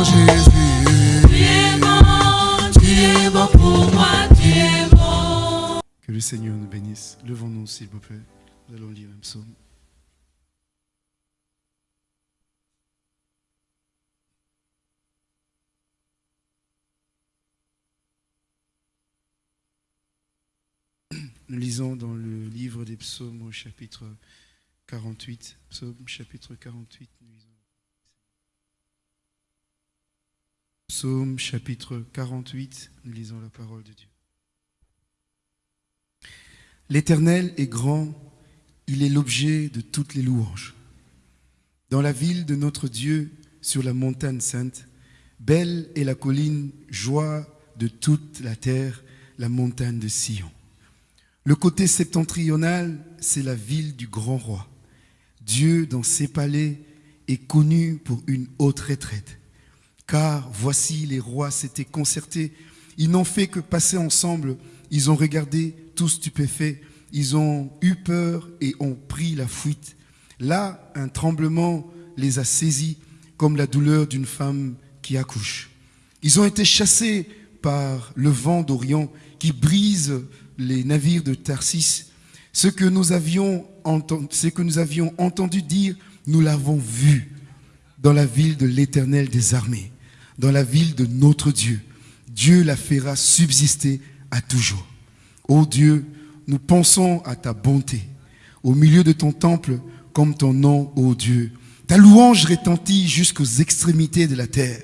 Oh Jésus Tu es bon pour moi Tu es bon Que le Seigneur nous bénisse. Levons-nous, s'il vous plaît. Nous allons lire un psaume. Nous lisons dans le livre des psaumes au chapitre 48. Psaume chapitre 48. nous lisons. Psaume chapitre 48. Nous lisons la parole de Dieu. L'Éternel est grand, il est l'objet de toutes les louanges. Dans la ville de notre Dieu, sur la montagne sainte, belle est la colline, joie de toute la terre, la montagne de Sion. Le côté septentrional, c'est la ville du grand roi. Dieu, dans ses palais, est connu pour une haute retraite. Car voici, les rois s'étaient concertés. Ils n'ont fait que passer ensemble. Ils ont regardé, tous stupéfaits. Ils ont eu peur et ont pris la fuite. Là, un tremblement les a saisis comme la douleur d'une femme qui accouche. Ils ont été chassés par le vent d'Orient qui brise les navires de Tarsis. Ce que nous avions entendu, ce que nous avions entendu dire, nous l'avons vu dans la ville de l'Éternel des armées, dans la ville de notre Dieu. Dieu la fera subsister à toujours. Ô Dieu, nous pensons à ta bonté, au milieu de ton temple, comme ton nom, ô Dieu. Ta louange retentit jusqu'aux extrémités de la terre.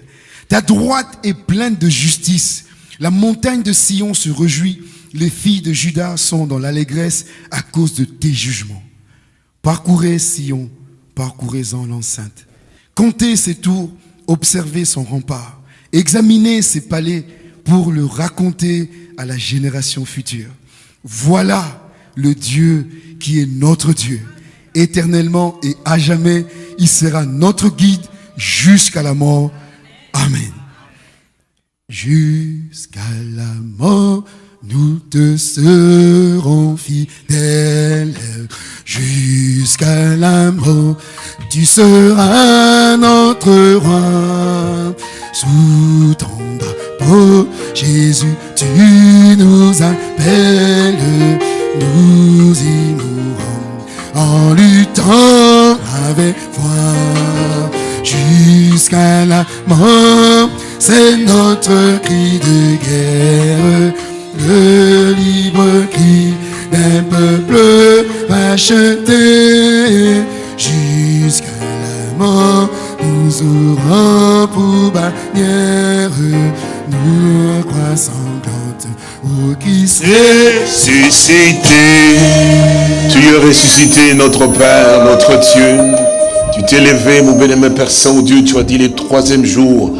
Ta droite est pleine de justice. La montagne de Sion se réjouit. Les filles de Juda sont dans l'allégresse à cause de tes jugements. Parcourez Sion, parcourez-en l'enceinte. Comptez ses tours, observez son rempart. Examinez ses palais pour le raconter à la génération future. Voilà le Dieu qui est notre Dieu. Éternellement et à jamais, il sera notre guide jusqu'à la mort. Amen. Jusqu'à la mort, nous te serons fidèles. Jusqu'à la mort, tu seras notre roi. Sous ton drapeau, Jésus, tu nous appelles. Nous y mourrons en luttant avec foi. Jusqu'à la mort, c'est notre cri de guerre, le libre cri d'un peuple racheté. Jusqu'à la mort, nous aurons pour bannière nos croix qui Ressuscité. Tu es ressuscité, notre Père, notre Dieu. Tu t'es levé, mon béni, Père Saint-Dieu. Tu as dit le troisième jour.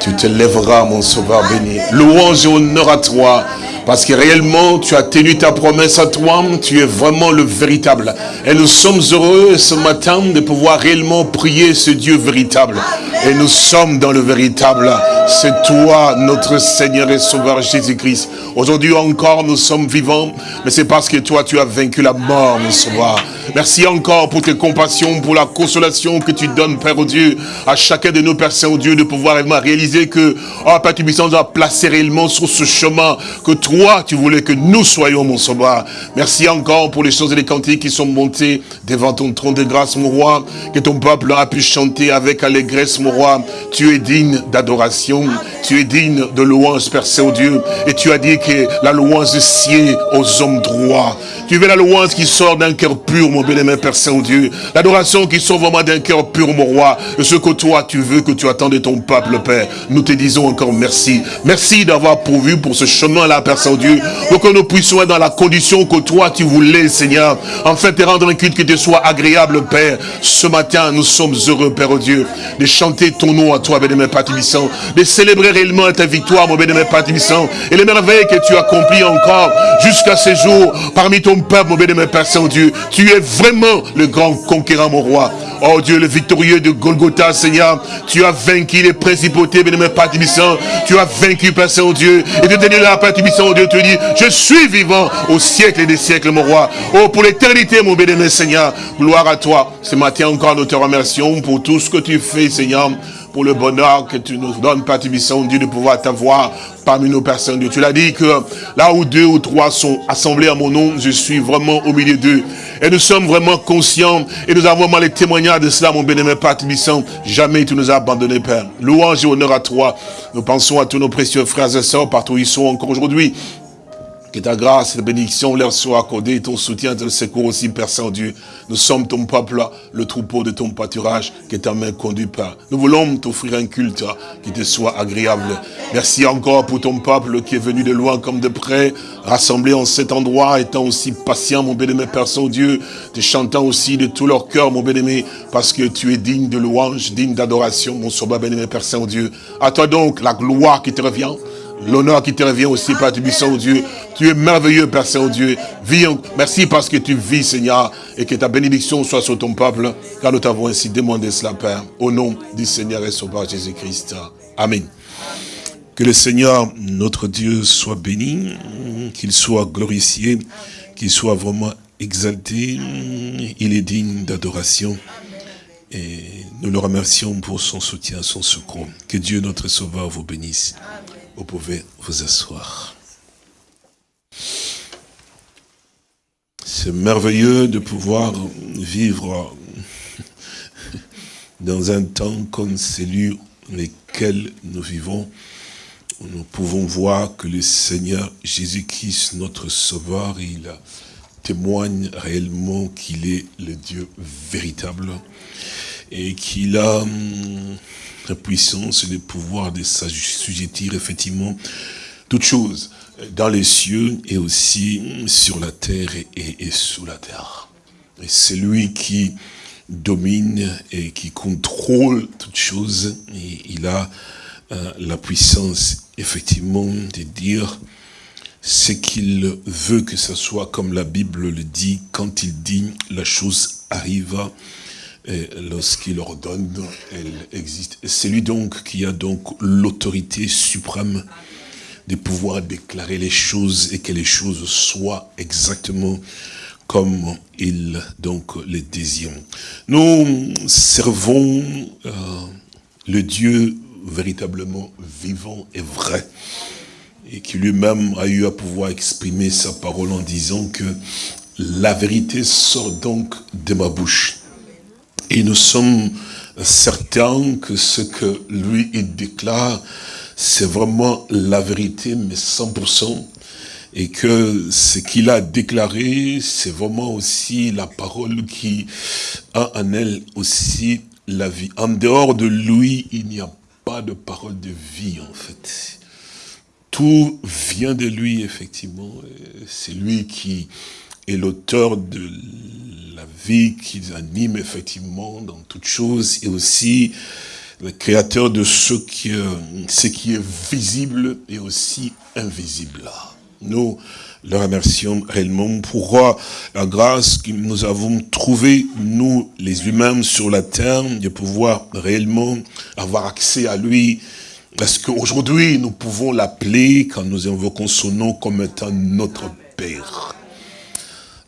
Tu te lèveras, mon sauveur béni. Louange et honneur à toi. Parce que réellement, tu as tenu ta promesse à toi, tu es vraiment le véritable. Et nous sommes heureux ce matin de pouvoir réellement prier ce Dieu véritable. Et nous sommes dans le véritable. C'est toi, notre Seigneur et Sauveur Jésus-Christ. Aujourd'hui encore, nous sommes vivants, mais c'est parce que toi, tu as vaincu la mort, mon Sauveur. Merci encore pour tes compassions, pour la consolation que tu donnes, Père Dieu, à chacun de nos Pères Saint-Dieu, de pouvoir réellement réaliser que, oh Père Tubissant, doit placer réellement sur ce chemin que toi, tu voulais que nous soyons, mon Sauveur. Merci encore pour les choses et les cantiques qui sont montées devant ton trône de grâce, mon roi, que ton peuple a pu chanter avec allégresse, mon roi. Tu es digne d'adoration, tu es digne de louange, Père Saint-Dieu, et tu as dit que la louange sied aux hommes droits. Tu veux la louange qui sort d'un cœur pur, mon bien-aimé Père Saint-Dieu. L'adoration qui sort vraiment d'un cœur pur, mon roi. Ce que toi, tu veux, que tu attends de ton peuple, Père. Nous te disons encore merci. Merci d'avoir pourvu pour ce chemin-là, Père Saint-Dieu. Pour que nous puissions être dans la condition que toi, tu voulais, Seigneur. Enfin, te rendre un culte qui te soit agréable, Père. Ce matin, nous sommes heureux, Père Dieu, de chanter ton nom à toi, bien-aimé Père de célébrer réellement ta victoire, mon bien-aimé Père et les merveilles que tu accomplis encore jusqu'à ce jour parmi ton peuple, mon bien-aimé Père Saint-Dieu. Tu es vraiment le grand conquérant, mon roi. Oh Dieu, le victorieux de Golgotha, Seigneur, tu as vaincu les principautés, bien-aimé Père Tu as vaincu, Père Saint-Dieu. Et tu t'es là, Père Tibissant, Dieu te dit, je suis vivant au siècle et des siècles, mon roi. Oh, pour l'éternité, mon bien-aimé Seigneur, gloire à toi. Ce matin encore, nous te remercions pour tout ce que tu fais, Seigneur pour le bonheur que tu nous donnes, Père Tibissant, Dieu, de pouvoir t'avoir parmi nos personnes. Dieu, tu l'as dit que là où deux ou trois sont assemblés à mon nom, je suis vraiment au milieu d'eux. Et nous sommes vraiment conscients et nous avons vraiment les témoignages de cela, mon bien-aimé Père Tibissant. Jamais tu nous as abandonnés, Père. Louange et honneur à toi. Nous pensons à tous nos précieux frères et sœurs partout où ils sont encore aujourd'hui. Que ta grâce et ta bénédiction leur soient accordées, ton soutien, ton secours aussi, Père Saint-Dieu. Nous sommes ton peuple, le troupeau de ton pâturage, que ta main conduit, Père. Nous voulons t'offrir un culte qui te soit agréable. Merci encore pour ton peuple qui est venu de loin comme de près, rassemblé en cet endroit, étant aussi patient, mon bien-aimé Père Saint-Dieu, te chantant aussi de tout leur cœur, mon bien-aimé, parce que tu es digne de louange, digne d'adoration, mon sauveur bien-aimé Père Saint-Dieu. À toi donc la gloire qui te revient l'honneur qui te revient aussi, Père Saint Dieu. Tu es merveilleux, Père Saint-Dieu. Merci parce que tu vis, Seigneur, et que ta bénédiction soit sur ton peuple, car nous t'avons ainsi demandé cela, Père, au nom du Seigneur et Sauveur Jésus-Christ. Amen. Que le Seigneur, notre Dieu, soit béni, qu'il soit glorifié, qu'il soit vraiment exalté. Il est digne d'adoration. Et nous le remercions pour son soutien, son secours. Que Dieu, notre Sauveur, vous bénisse. Vous pouvez vous asseoir. C'est merveilleux de pouvoir vivre dans un temps comme celui lequel nous vivons. Nous pouvons voir que le Seigneur Jésus-Christ, notre Sauveur, il témoigne réellement qu'il est le Dieu véritable et qu'il a hum, la puissance et le pouvoir de s'assujettir effectivement toutes choses dans les cieux et aussi sur la terre et, sous la terre. Et c'est lui qui domine et qui contrôle toutes choses. Et il a euh, la puissance, effectivement, de dire ce qu'il veut que ce soit, comme la Bible le dit, quand il dit la chose arrive, et lorsqu'il ordonne, elle existe. C'est lui donc qui a donc l'autorité suprême de pouvoir déclarer les choses et que les choses soient exactement comme il donc les désire. Nous servons euh, le Dieu véritablement vivant et vrai et qui lui-même a eu à pouvoir exprimer sa parole en disant que la vérité sort donc de ma bouche. Et nous sommes certains que ce que lui, il déclare, c'est vraiment la vérité, mais 100%. Et que ce qu'il a déclaré, c'est vraiment aussi la parole qui a en elle aussi la vie. En dehors de lui, il n'y a pas de parole de vie, en fait. Tout vient de lui, effectivement. C'est lui qui est l'auteur de la vie qui anime effectivement dans toutes choses et aussi le créateur de ce qui, ce qui est visible et aussi invisible. Nous le remercions réellement pour la grâce que nous avons trouvée, nous les humains sur la terre, de pouvoir réellement avoir accès à lui, parce qu'aujourd'hui, nous pouvons l'appeler, quand nous invoquons son nom, comme étant notre Père.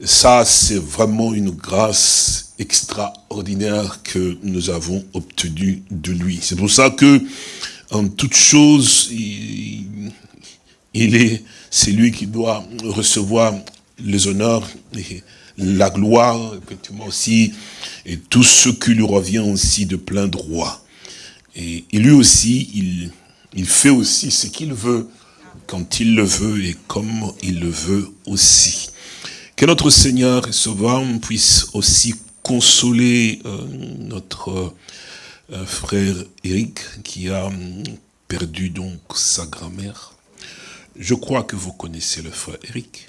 Ça, c'est vraiment une grâce extraordinaire que nous avons obtenue de lui. C'est pour ça que, en toute chose, il, est, c'est lui qui doit recevoir les honneurs et la gloire, effectivement aussi, et tout ce qui lui revient aussi de plein droit. Et, lui aussi, il, il fait aussi ce qu'il veut, quand il le veut et comme il le veut aussi. Que notre Seigneur et Sauveur puisse aussi consoler euh, notre euh, frère Eric qui a hum, perdu donc sa grand-mère. Je crois que vous connaissez le frère Eric.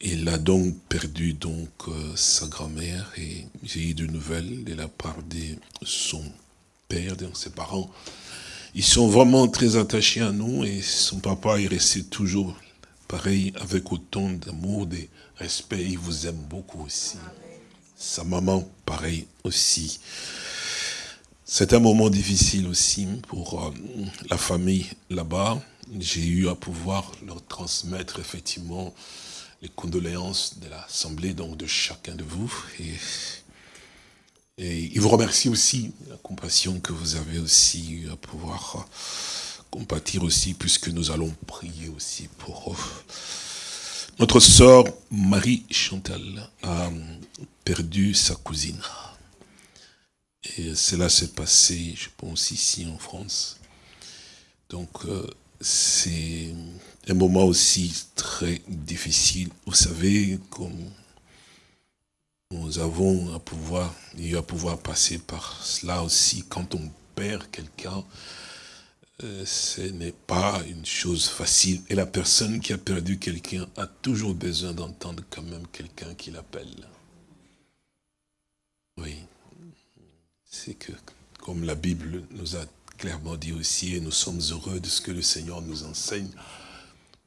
Il a donc perdu donc euh, sa grand-mère et j'ai eu de nouvelles de la part de son père, de ses parents. Ils sont vraiment très attachés à nous et son papa est resté toujours pareil avec autant d'amour, de respect. Il vous aime beaucoup aussi. Sa maman, pareil aussi. C'est un moment difficile aussi pour euh, la famille là-bas. J'ai eu à pouvoir leur transmettre effectivement les condoléances de l'Assemblée, donc de chacun de vous. Et, et, il vous remercie aussi la compassion que vous avez aussi eu à pouvoir compatir aussi, puisque nous allons prier aussi pour Notre sœur Marie Chantal a perdu sa cousine. Et cela s'est passé, je pense, ici en France. Donc, euh, c'est un moment aussi très difficile. Vous savez, comme nous avons à pouvoir, eu à pouvoir passer par cela aussi, quand on perd quelqu'un, euh, ce n'est pas une chose facile. Et la personne qui a perdu quelqu'un a toujours besoin d'entendre quand même quelqu'un qui l'appelle. Oui. C'est que, comme la Bible nous a clairement dit aussi, et nous sommes heureux de ce que le Seigneur nous enseigne,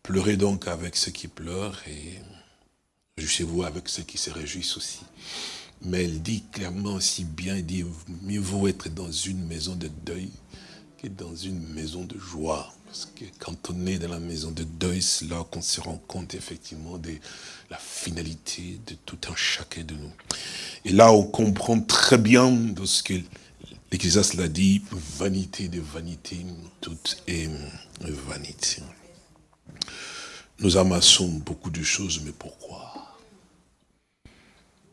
pleurez donc avec ceux qui pleurent et réjouissez-vous avec ceux qui se réjouissent aussi. Mais elle dit clairement aussi bien, elle dit, mieux vaut être dans une maison de deuil dans une maison de joie. Parce que quand on est dans la maison de deuil, c'est là qu'on se rend compte effectivement de la finalité de tout un chacun de nous. Et là, on comprend très bien de ce que l'Ecclésiaste l'a dit, vanité de vanité, tout est vanité. Nous amassons beaucoup de choses, mais pourquoi?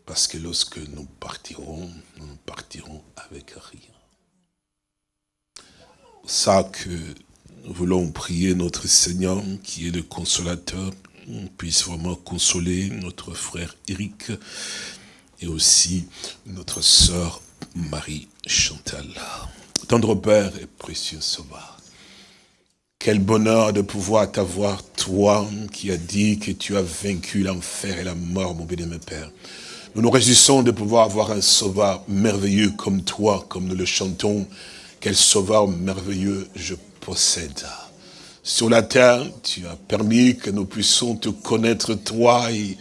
Parce que lorsque nous partirons, nous partirons avec rien. Ça que nous voulons prier notre Seigneur, qui est le consolateur, puisse vraiment consoler notre frère Eric et aussi notre sœur Marie Chantal. Tendre Père et précieux Sauveur, quel bonheur de pouvoir t'avoir, toi qui as dit que tu as vaincu l'enfer et la mort, mon béni, Père. Nous nous réjouissons de pouvoir avoir un sauveur merveilleux comme toi, comme nous le chantons. Quel sauveur merveilleux je possède. Sur la terre, tu as permis que nous puissions te connaître toi et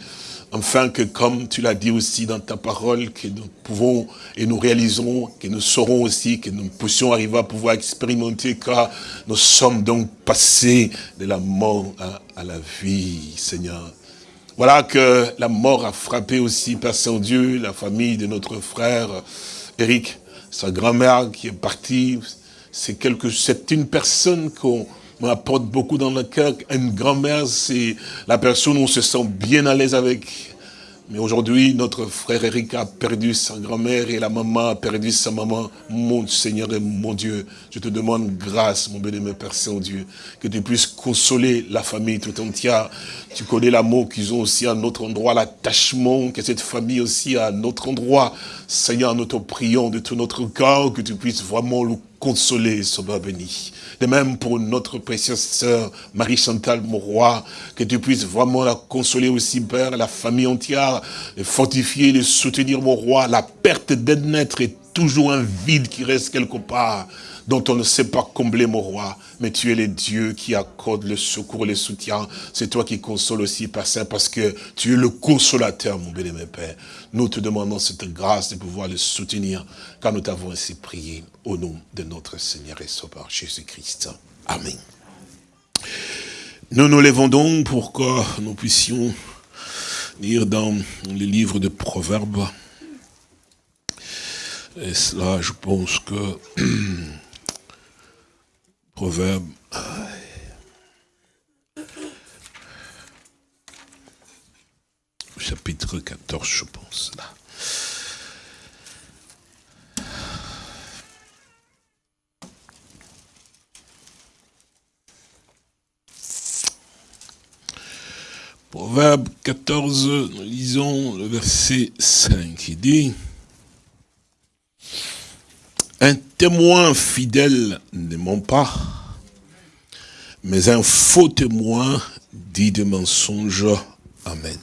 Enfin que comme tu l'as dit aussi dans ta parole, que nous pouvons et nous réalisons, que nous saurons aussi, que nous puissions arriver à pouvoir expérimenter car nous sommes donc passés de la mort à, la vie, Seigneur. Voilà que la mort a frappé aussi, Père Saint-Dieu, la famille de notre frère Eric, sa grand-mère qui est partie. C'est quelque, c'est une personne qu'on m'apporte beaucoup dans le cœur. Une grand-mère, c'est la personne où on se sent bien à l'aise avec. Mais aujourd'hui, notre frère Eric a perdu sa grand-mère et la maman a perdu sa maman. Mon Seigneur et mon Dieu, je te demande grâce, mon béni, Père Saint-Dieu, que tu puisses consoler la famille tout entière. Tu connais l'amour qu'ils ont aussi à notre endroit, l'attachement que cette famille aussi à notre endroit. Seigneur, nous te prions de tout notre cœur, que tu puisses vraiment le consoler, Sauveur béni. De même pour notre précieuse sœur Marie-Chantal Mauroy, que tu puisses vraiment la consoler aussi, Père, la famille entière, et fortifier, les soutenir, mon roi. La perte d'un est toujours un vide qui reste quelque part dont on ne sait pas combler, mon roi, mais tu es le Dieu qui accorde le secours, le soutien. C'est toi qui consoles aussi, Père Saint, parce que tu es le consolateur, mon bien-aimé Père. Nous te demandons cette grâce de pouvoir le soutenir, car nous t'avons ainsi prié, au nom de notre Seigneur et Sauveur Jésus-Christ. Amen. Nous nous levons donc pour que nous puissions lire dans le livre de Proverbes. Et cela, je pense que Proverbe. Chapitre 14, je pense, là. Proverbe 14, nous lisons le verset 5 qui dit Un témoin fidèle ne ment pas, mais un faux témoin dit de mensonges. Amen.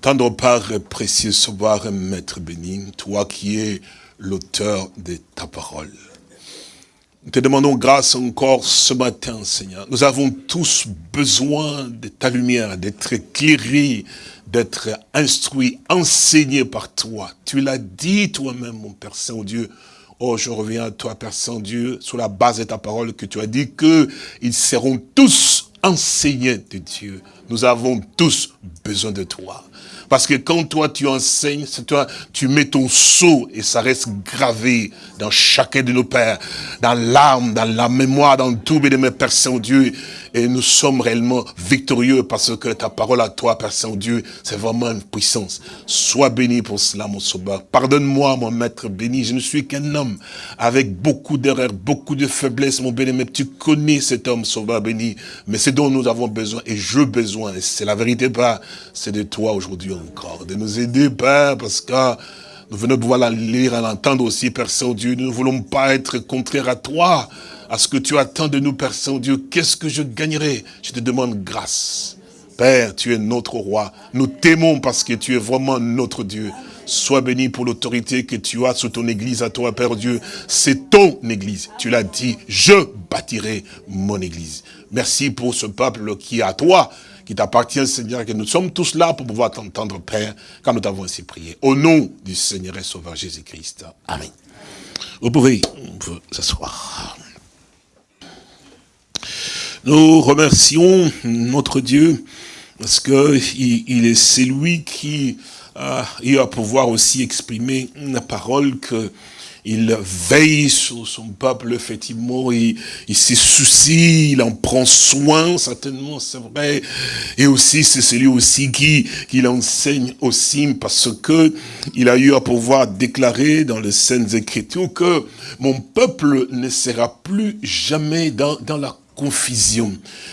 Tendre par précieux savoir, maître béni, toi qui es l'auteur de ta parole. Nous te demandons grâce encore ce matin, Seigneur. Nous avons tous besoin de ta lumière, d'être éclairés, d'être instruits, enseignés par toi. Tu l'as dit toi-même, mon Père Saint-Dieu. Oh, je reviens à toi, Père Saint-Dieu, sur la base de ta parole que tu as dit qu'ils seront tous enseignés de Dieu. Nous avons tous besoin de toi. Parce que quand toi tu enseignes, toi tu mets ton sceau et ça reste gravé dans chacun de nos pères, dans l'âme, dans la mémoire, dans tout mes Père Saint-Dieu. Et nous sommes réellement victorieux parce que ta parole à toi, Père Saint-Dieu, c'est vraiment une puissance. Sois béni pour cela, mon sauveur. Pardonne-moi, mon maître béni. Je ne suis qu'un homme avec beaucoup d'erreurs, beaucoup de faiblesses, mon béni. Mais tu connais cet homme, sauveur béni. Mais c'est dont nous avons besoin et je besoin. C'est la vérité, Père. C'est de toi aujourd'hui encore. De nous aider, Père, parce que nous venons de pouvoir la lire et l'entendre aussi, Père Saint-Dieu. Nous ne voulons pas être contraires à toi à ce que tu attends de nous, Père Saint-Dieu. Qu'est-ce que je gagnerai? Je te demande grâce. Père, tu es notre roi. Nous t'aimons parce que tu es vraiment notre Dieu. Sois béni pour l'autorité que tu as sur ton église à toi, Père Dieu. C'est ton église. Tu l'as dit, je bâtirai mon église. Merci pour ce peuple qui est à toi, qui t'appartient, Seigneur, que nous sommes tous là pour pouvoir t'entendre, Père, quand nous t'avons ainsi prié. Au nom du Seigneur et Sauveur Jésus-Christ. Amen. Vous pouvez vous s'asseoir. Nous remercions notre Dieu parce que il, est celui qui a eu à pouvoir aussi exprimer la parole que il veille sur son peuple, effectivement, il, il s'y soucie, il en prend soin, certainement, c'est vrai. Et aussi, c'est celui aussi qui, l'enseigne aussi, parce que il a eu à pouvoir déclarer dans les Saintes Écritures que mon peuple ne sera plus jamais dans, dans la confusion.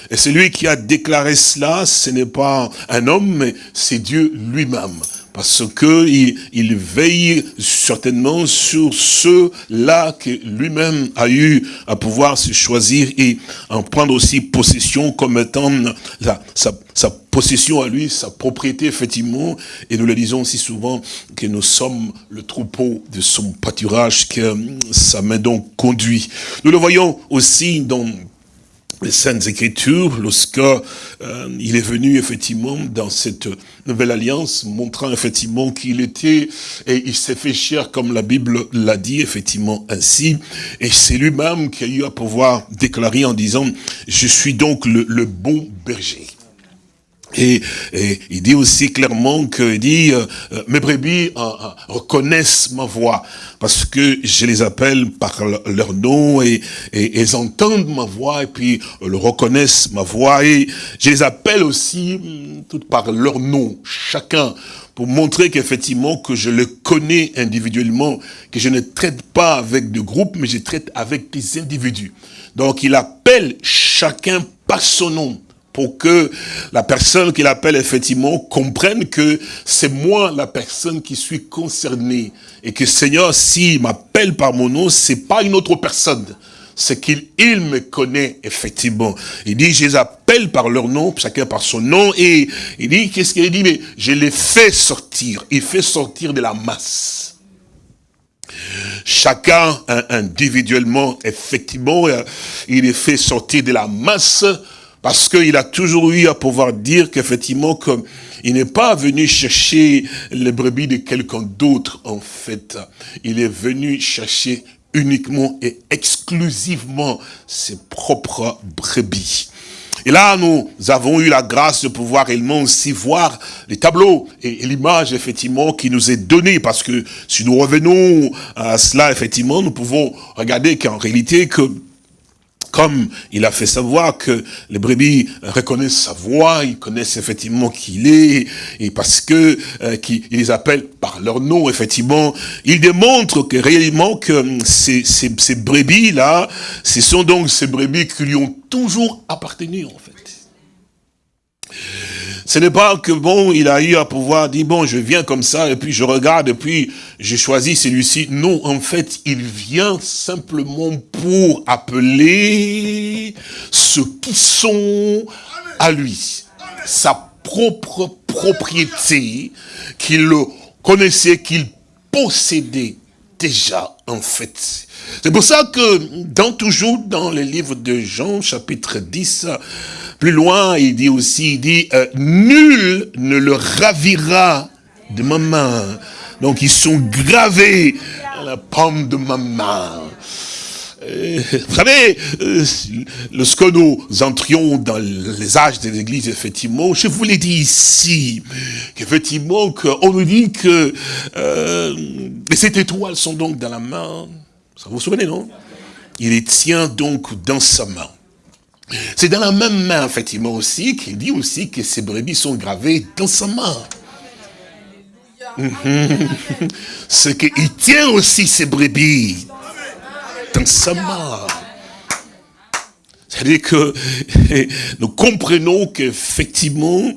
Et celui qui a déclaré cela, ce n'est pas un homme, mais c'est Dieu lui-même. Parce que il, veille certainement sur ceux-là que lui-même a eu à pouvoir se choisir et en prendre aussi possession comme étant sa, sa possession à lui, sa propriété, effectivement. Et nous le disons aussi souvent que nous sommes le troupeau de son pâturage que sa main donc conduit. Nous le voyons aussi dans les Saintes Écritures, lorsque euh, il est venu effectivement dans cette nouvelle alliance, montrant effectivement qu'il était, et il s'est fait cher comme la Bible l'a dit, effectivement ainsi, et c'est lui-même qui a eu à pouvoir déclarer en disant, je suis donc le bon berger. Et, il dit aussi clairement que dit euh, euh, mes brebis euh, reconnaissent ma voix parce que je les appelle par leur nom et, et, ils entendent ma voix et puis le reconnaissent ma voix et je les appelle aussi hum, toutes par leur nom chacun pour montrer qu'effectivement que je le connais individuellement que je ne traite pas avec des groupes mais je traite avec des individus. Donc il appelle chacun par son nom pour que la personne qu'il appelle effectivement comprenne que c'est moi la personne qui suis concernée. Et que Seigneur, s'il m'appelle par mon nom, c'est pas une autre personne. C'est qu'il il me connaît effectivement. Il dit, je les appelle par leur nom, chacun par son nom. Et il dit, qu'est-ce qu'il dit? Mais je les fais sortir. Il fait sortir de la masse. Chacun individuellement, effectivement, il est fait sortir de la masse parce qu'il a toujours eu à pouvoir dire qu'effectivement, comme il n'est pas venu chercher les brebis de quelqu'un d'autre, en fait. Il est venu chercher uniquement et exclusivement ses propres brebis. Et là, nous avons eu la grâce de pouvoir également aussi voir les tableaux et, l'image, effectivement, qui nous est donnée. Parce que si nous revenons à cela, effectivement, nous pouvons regarder qu'en réalité, que comme il a fait savoir que les brebis reconnaissent sa voix, ils connaissent effectivement qui il est, et parce que euh, les appelle par leur nom, effectivement, il démontre que réellement que ces, ces, ces brebis-là, ce sont donc ces brebis qui lui ont toujours appartenu, en fait. Ce n'est pas que, bon, il a eu à pouvoir dire, bon, je viens comme ça, et puis je regarde, et puis j'ai choisi celui-ci. Non, en fait, il vient simplement pour appeler ceux qui sont à lui. Sa propre propriété, qu'il connaissait, qu'il possédait déjà, en fait. C'est pour ça que, dans toujours dans le livre de Jean, chapitre 10, plus loin, il dit aussi, il dit, euh, nul ne le ravira de ma main. Donc ils sont gravés à la paume de ma main. Euh, vous savez, euh, lorsque nous entrions dans les âges de l'église, effectivement, je vous l'ai dit ici, qu'effectivement, on nous dit que euh, ces étoiles sont donc dans la main. Ça vous, vous souvenez, non? Il les tient donc dans sa main. C'est dans la même main, effectivement, aussi, qu'il dit aussi que ces brebis sont gravées dans sa main. C'est qu'il tient aussi ses brebis C'est-à-dire que nous comprenons qu'effectivement,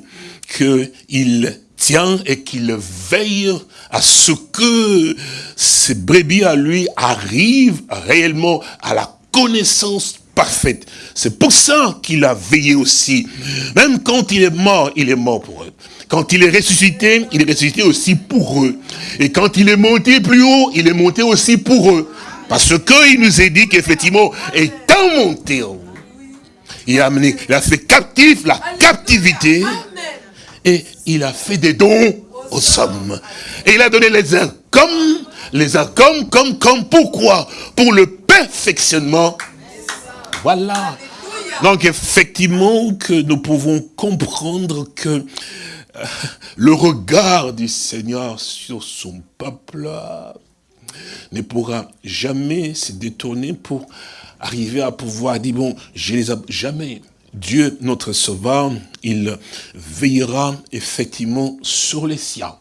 qu'il tient et qu'il veille à ce que ces brebis à lui arrivent réellement à la connaissance parfaite. C'est pour ça qu'il a veillé aussi. Même quand il est mort, il est mort pour eux. Quand il est ressuscité, il est ressuscité aussi pour eux. Et quand il est monté plus haut, il est monté aussi pour eux. Parce qu'il nous a dit qu'effectivement, étant monté en haut, il a, amené, il a fait captif la captivité et il a fait des dons aux hommes. Et il a donné les uns comme, les uns comme, comme, comme, pourquoi? Pour le perfectionnement. Voilà. Donc effectivement que nous pouvons comprendre que euh, le regard du Seigneur sur son peuple ne pourra jamais se détourner pour arriver à pouvoir dire, bon, je les ai jamais. Dieu, notre sauveur, il veillera effectivement sur les siens.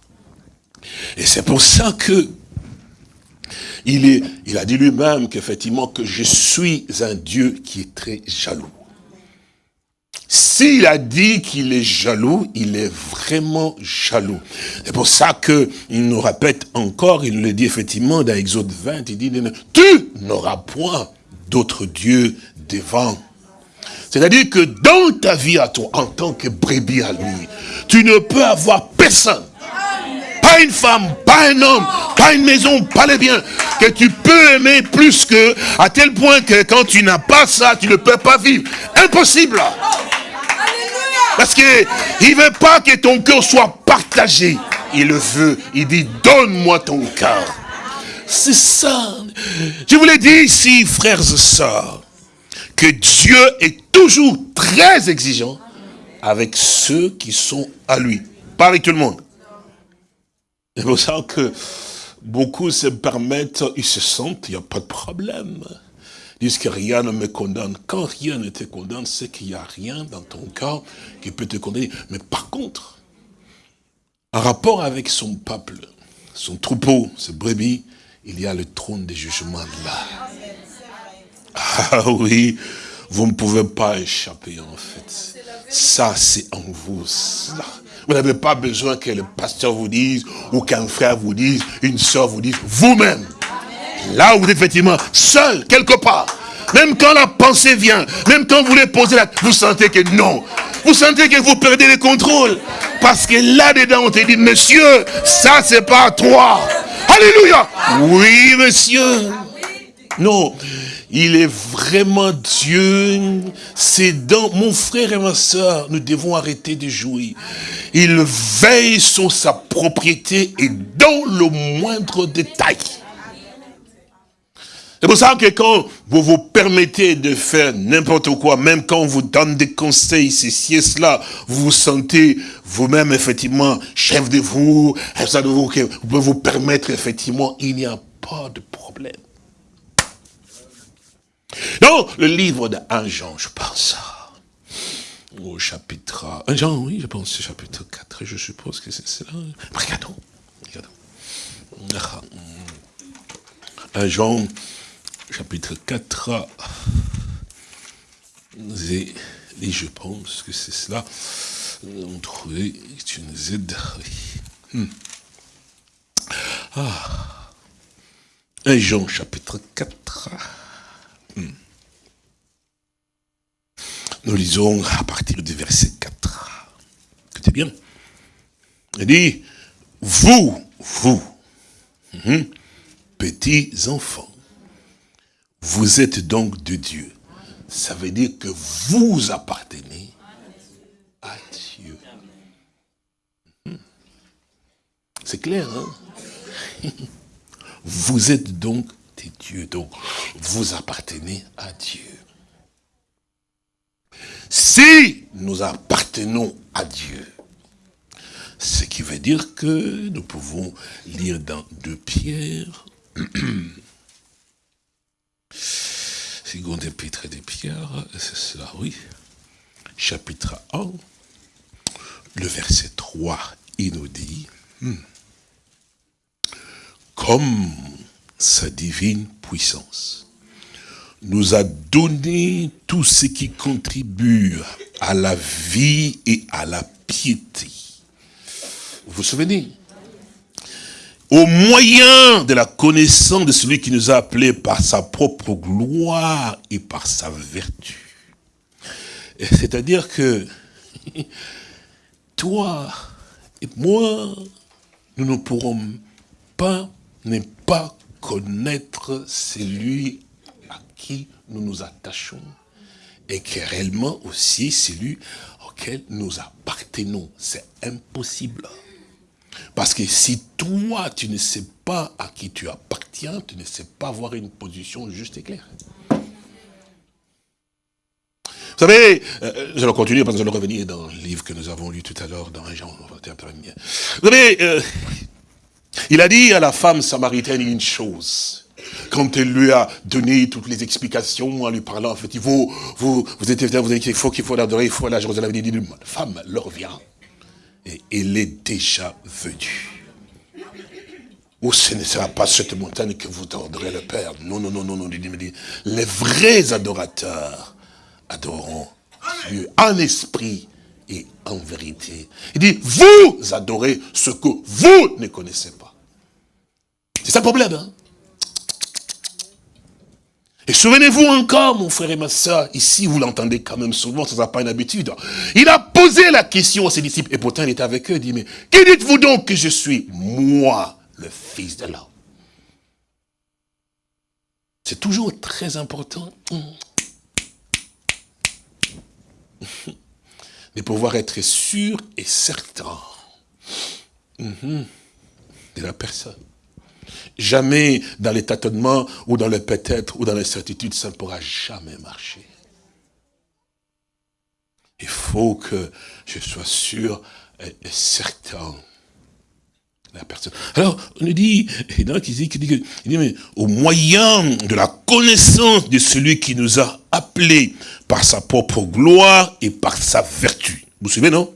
Et c'est pour ça que il, est, il a dit lui-même qu'effectivement que je suis un Dieu qui est très jaloux. S'il a dit qu'il est jaloux, il est vraiment jaloux. C'est pour ça qu'il nous répète encore, il le dit effectivement dans Exode 20, il dit, tu n'auras point d'autre Dieu devant. C'est-à-dire que dans ta vie à toi, en tant que brebis à lui, tu ne peux avoir personne pas une femme, pas un homme, pas une maison, pas les biens, que tu peux aimer plus que, à tel point que quand tu n'as pas ça, tu ne peux pas vivre. Impossible. Parce qu'il ne veut pas que ton cœur soit partagé. Il le veut. Il dit, donne-moi ton cœur. C'est ça. Je vous l'ai dit ici, frères et sœurs, que Dieu est toujours très exigeant avec ceux qui sont à lui. Pas avec tout le monde. C'est pour ça que beaucoup se permettent, ils se sentent, il n'y a pas de problème. Disent que rien ne me condamne. Quand rien ne te condamne, c'est qu'il n'y a rien dans ton cœur qui peut te condamner. Mais par contre, en rapport avec son peuple, son troupeau, ses brebis, il y a le trône des jugements là. Ah oui, vous ne pouvez pas échapper en fait. Ça, c'est en vous. Vous n'avez pas besoin que le pasteur vous dise, ou qu'un frère vous dise, une soeur vous dise, vous-même. Là où vous êtes effectivement seul, quelque part. Même quand la pensée vient, même quand vous voulez poser la... Vous sentez que non. Vous sentez que vous perdez le contrôle. Parce que là-dedans, on te dit, monsieur, ça c'est pas toi. Alléluia. Oui, monsieur. Non, il est vraiment Dieu. C'est dans mon frère et ma soeur, nous devons arrêter de jouer. Il veille sur sa propriété et dans le moindre détail. C'est pour ça que quand vous vous permettez de faire n'importe quoi, même quand on vous donne des conseils, ceci et cela, vous vous sentez vous-même effectivement chef de vous, vous, que vous pouvez vous permettre effectivement, il n'y a pas de problème. Dans le livre de 1 Jean, je pense au chapitre 1 Jean, oui, je pense chapitre 4, je suppose que c'est cela. Regardons, regardons. 1 Jean, chapitre 4, et, et je pense que c'est cela, on trouvait une Z. Hmm. Ah. 1 Jean, chapitre 4. Hmm. Nous lisons à partir du verset 4. Écoutez bien. Il dit, vous, vous, hmm, petits enfants, vous êtes donc de Dieu. Ça veut dire que vous appartenez à Dieu. Hmm. C'est clair, hein? Vous êtes donc des dieux, donc vous appartenez à Dieu. Si nous appartenons à Dieu, ce qui veut dire que nous pouvons lire dans deux pierres Seconde épître des pierres, c'est cela, oui. Chapitre 1, le verset 3, il nous dit, hmm, comme sa divine puissance nous a donné tout ce qui contribue à la vie et à la piété. Vous vous souvenez au moyen de la connaissance de celui qui nous a appelés par sa propre gloire et par sa vertu. C'est-à-dire que toi et moi, nous ne pourrons pas ne pas connaître celui à qui nous nous attachons et qui est réellement aussi celui auquel nous appartenons. C'est impossible. Parce que si toi, tu ne sais pas à qui tu appartiens, tu ne sais pas avoir une position juste et claire. Vous savez, euh, je vais continuer parce que je vais revenir dans le livre que nous avons lu tout à l'heure, dans Jean. Vous savez, euh, il a dit à la femme samaritaine une chose. Quand elle lui a donné toutes les explications en lui parlant, en fait, faut, vous, vous êtes, vous êtes, il faut qu'il faut l'adorer, il faut à Jérusalem. Il dit, femme, leur vient et il est déjà venu. Ou ce ne sera pas cette montagne que vous tordrez le Père. Non, non, non, non, non. Les vrais adorateurs adoreront Dieu en esprit et en vérité. Il dit, vous adorez ce que vous ne connaissez pas. C'est ça le problème. Hein? Et souvenez-vous encore, mon frère et ma soeur, ici vous l'entendez quand même souvent, ça n'a pas une habitude. Il a posé la question à ses disciples, et pourtant il était avec eux, il dit, mais qui dites-vous donc que je suis? Moi, le Fils de l'homme. C'est toujours très important de pouvoir être sûr et certain mhm, de la personne. Jamais dans les tâtonnements ou dans le peut-être ou dans l'incertitude, ça ne pourra jamais marcher. Il faut que je sois sûr et certain la personne. Alors, on nous dit, et donc il dit, il dit, au moyen de la connaissance de celui qui nous a appelés par sa propre gloire et par sa vertu. Vous souvenez, non?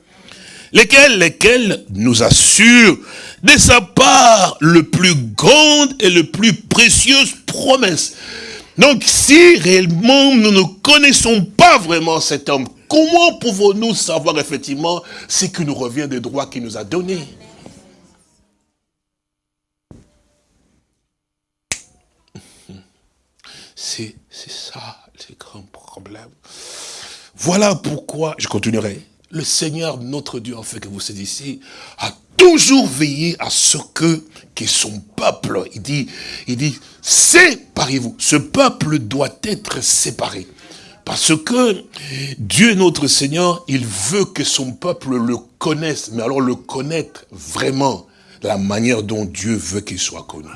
Lesquels, lesquels nous assurent de sa part le plus grande et le plus précieuse promesse. Donc si réellement nous ne connaissons pas vraiment cet homme, comment pouvons-nous savoir effectivement ce qui nous revient des droits qu'il nous a donnés? C'est ça le grand problème. Voilà pourquoi, je continuerai, le Seigneur, notre Dieu, en fait, que vous saisissez, a toujours veillé à ce que, que son peuple, il dit, il dit, séparez-vous. Ce peuple doit être séparé. Parce que Dieu notre Seigneur, il veut que son peuple le connaisse, mais alors le connaître vraiment, la manière dont Dieu veut qu'il soit connu.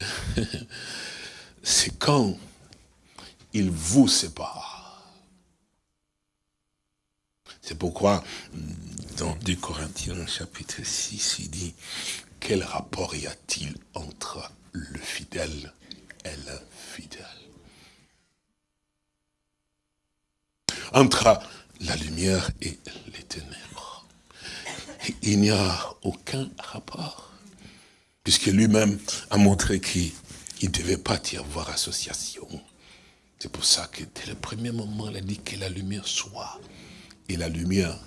C'est quand il vous sépare. C'est pourquoi, dans 2 Corinthiens chapitre 6, il dit, quel rapport y a-t-il entre le fidèle et l'infidèle Entre la lumière et les ténèbres. Il n'y a aucun rapport. Puisque lui-même a montré qu'il ne devait pas y avoir association. C'est pour ça que dès le premier moment, il a dit que la lumière soit. Et la lumière,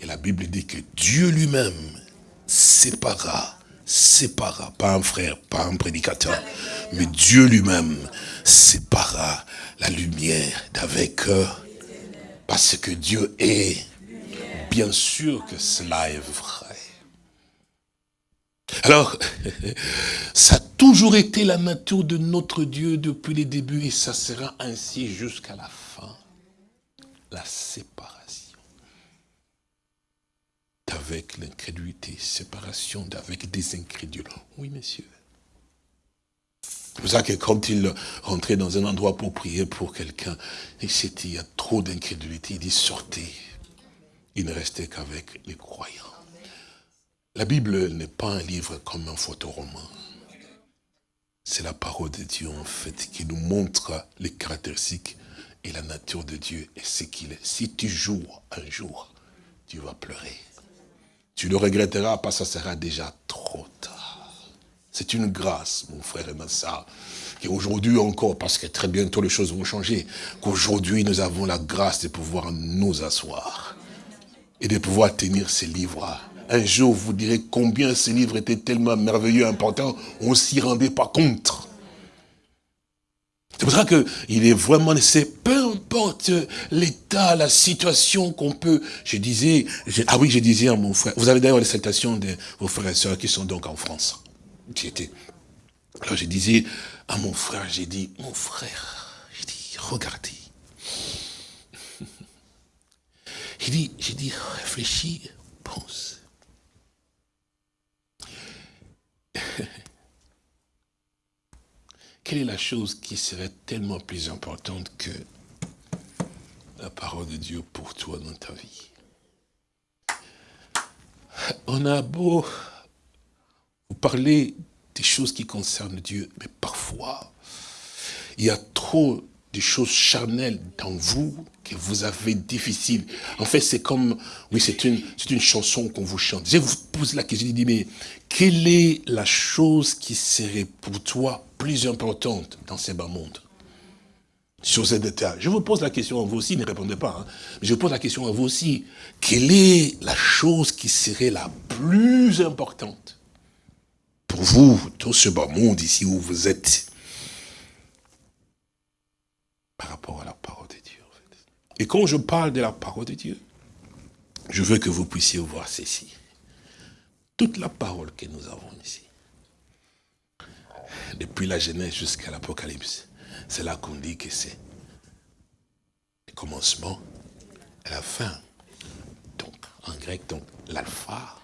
et la Bible dit que Dieu lui-même sépara, sépara, pas un frère, pas un prédicateur, mais Dieu lui-même sépara la lumière d'avec eux. Parce que Dieu est, bien sûr que cela est vrai. Alors, ça a toujours été la nature de notre Dieu depuis les débuts et ça sera ainsi jusqu'à la fin. La séparation d'avec l'incrédulité, séparation d'avec des incrédules. Oui, messieurs. C'est pour ça que quand il rentrait dans un endroit pour prier pour quelqu'un, il il y a trop d'incrédulité, il dit sortez. Il ne restait qu'avec les croyants. La Bible n'est pas un livre comme un photoroman. C'est la parole de Dieu, en fait, qui nous montre les caractéristiques et la nature de Dieu et ce qu'il est. Si tu joues un jour, tu vas pleurer. Tu le regretteras parce que ça sera déjà trop tard. C'est une grâce, mon frère et ma soeur, qu'aujourd'hui encore, parce que très bientôt les choses vont changer, qu'aujourd'hui nous avons la grâce de pouvoir nous asseoir et de pouvoir tenir ces livres un jour, vous direz combien ce livre était tellement merveilleux, important, on ne s'y rendait pas compte. C'est pour ça qu'il est vraiment nécessaire, peu importe l'état, la situation qu'on peut, je disais, ah oui, je disais à mon frère, vous avez d'ailleurs les salutations de vos frères et sœurs qui sont donc en France. J'étais. Alors je disais à mon frère, j'ai dit, mon frère, j'ai dit, regardez. J'ai dit, j'ai dit, réfléchis, pense. Quelle est la chose qui serait tellement plus importante que la parole de Dieu pour toi dans ta vie? On a beau vous parler des choses qui concernent Dieu, mais parfois, il y a trop des choses charnelles dans vous que vous avez difficile. En fait, c'est comme, oui, c'est une, une chanson qu'on vous chante. Je vous pose la question, je dis, mais quelle est la chose qui serait pour toi plus importante dans ces bas mondes sur cette état. Je vous pose la question à vous aussi, ne répondez pas, hein. je vous pose la question à vous aussi. Quelle est la chose qui serait la plus importante pour vous, dans ce bas monde ici où vous êtes? Par rapport à la parole de Dieu. En fait. Et quand je parle de la parole de Dieu, je veux que vous puissiez voir ceci. Toute la parole que nous avons ici, depuis la Genèse jusqu'à l'Apocalypse, c'est là qu'on dit que c'est le commencement et la fin. Donc, en grec, donc l'alpha